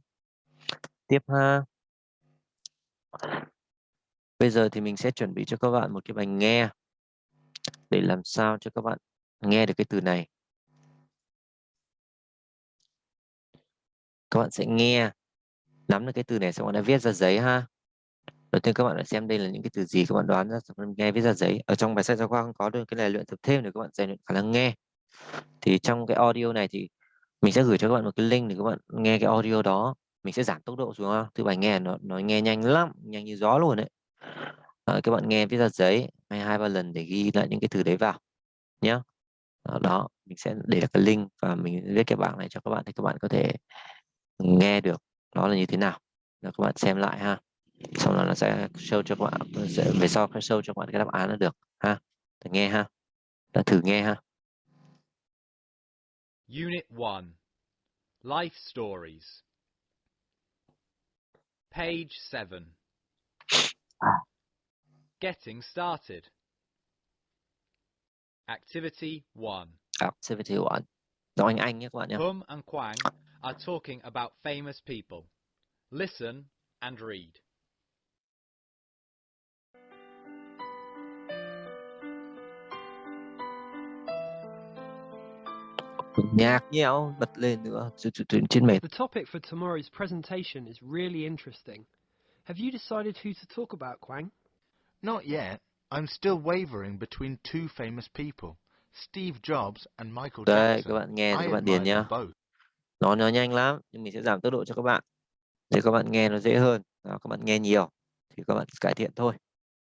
Tiếp ha. Bây giờ thì mình sẽ chuẩn bị cho các bạn một cái bài nghe. Để làm sao cho các bạn nghe được cái từ này. Các bạn sẽ nghe nắm được cái từ này xong bạn đã viết ra giấy ha. Đầu tiên các bạn đã xem đây là những cái từ gì các bạn đoán ra nghe viết ra giấy. Ở trong bài sách giáo khoa không có được cái này luyện tập thêm để các bạn rèn luyện khả năng nghe. Thì trong cái audio này thì mình sẽ gửi cho các bạn một cái link để các bạn nghe cái audio đó. Mình sẽ giảm tốc độ xuống ha thứ bài nghe nó nó nghe nhanh lắm nhanh như gió luôn đấy. À, các bạn nghe viết ra giấy hay hai ba lần để ghi lại những cái từ đấy vào nhé đó, đó mình sẽ để cái link và mình viết cái bảng này cho các bạn thì các bạn có thể nghe được nó là như thế nào? Là các bạn xem lại ha. Xong là nó sẽ show cho các bạn sẽ về sau sẽ show cho các bạn cái đáp án là được ha. Thử nghe ha. Đã thử nghe ha. Unit 1 Life Stories. Page 7 Getting started. Activity 1 Activity 1 Nói anh Anh nhé các bạn nhé. Hum and Quang are talking about famous people. Listen and read. nhạc nhẽo bật lên nữa trên mệt The topic for tomorrow's presentation is really interesting. Have you decided who to talk about, Quang? Not yet. I'm still wavering between two famous people, Steve Jobs and Michael Jackson. Đây, các bạn nghe I các bạn điền nhá. both. Nó nó nhanh lắm, nhưng mình sẽ giảm tốc độ cho các bạn. Để các bạn nghe nó dễ hơn. Đó, các bạn nghe nhiều thì các bạn cải thiện thôi.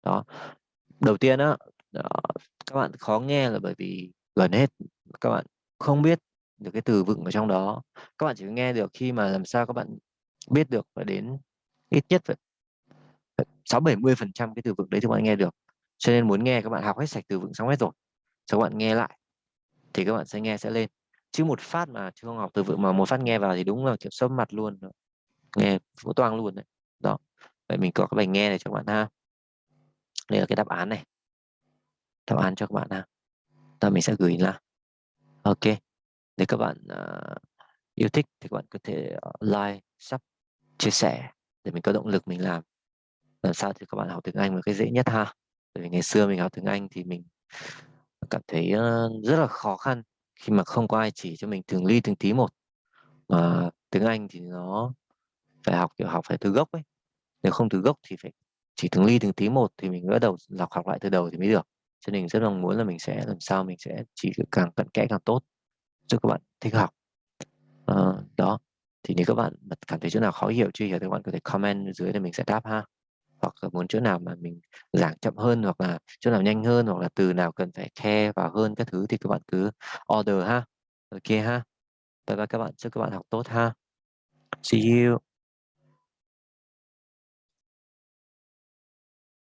Đó. Đầu tiên á, đó các bạn khó nghe là bởi vì gần hết các bạn không biết được cái từ vựng ở trong đó các bạn chỉ nghe được khi mà làm sao các bạn biết được và đến ít nhất phải sáu bảy mươi phần trăm cái từ vựng đấy thì các bạn nghe được cho nên muốn nghe các bạn học hết sạch từ vựng xong hết rồi cho các bạn nghe lại thì các bạn sẽ nghe sẽ lên chứ một phát mà chưa học từ vựng mà một phát nghe vào thì đúng là kiểu sấp mặt luôn nghe vỗ toang luôn đấy. Đó vậy mình có cái bài nghe này cho các bạn ha. Đây là cái đáp án này. Đáp án cho các bạn ha. Ta mình sẽ gửi là ok nếu các bạn uh, yêu thích thì các bạn có thể ờ, like sub chia sẻ để mình có động lực mình làm. Làm sao thì các bạn học tiếng Anh một cái dễ nhất ha. Bởi vì ngày xưa mình học tiếng Anh thì mình cảm thấy uh, rất là khó khăn khi mà không có ai chỉ cho mình từng ly từng tí một. Mà tiếng Anh thì nó phải học kiểu học phải từ gốc ấy. Nếu không từ gốc thì phải chỉ từng ly từng tí một thì mình bắt đầu lọc học lại từ đầu thì mới được. Cho nên rất mong muốn là mình sẽ làm sao mình sẽ chỉ càng cận kẽ càng tốt cho các bạn thích học. À, đó. Thì nếu các bạn cảm thấy chỗ nào khó hiểu chưa hiểu thì các bạn có thể comment dưới để mình sẽ đáp ha hoặc là muốn chỗ nào mà mình giảng chậm hơn hoặc là chỗ nào nhanh hơn hoặc là từ nào cần phải khe vào hơn các thứ thì các bạn cứ order ha. Ok ha. Bye bye các bạn chúc các bạn học tốt ha. See you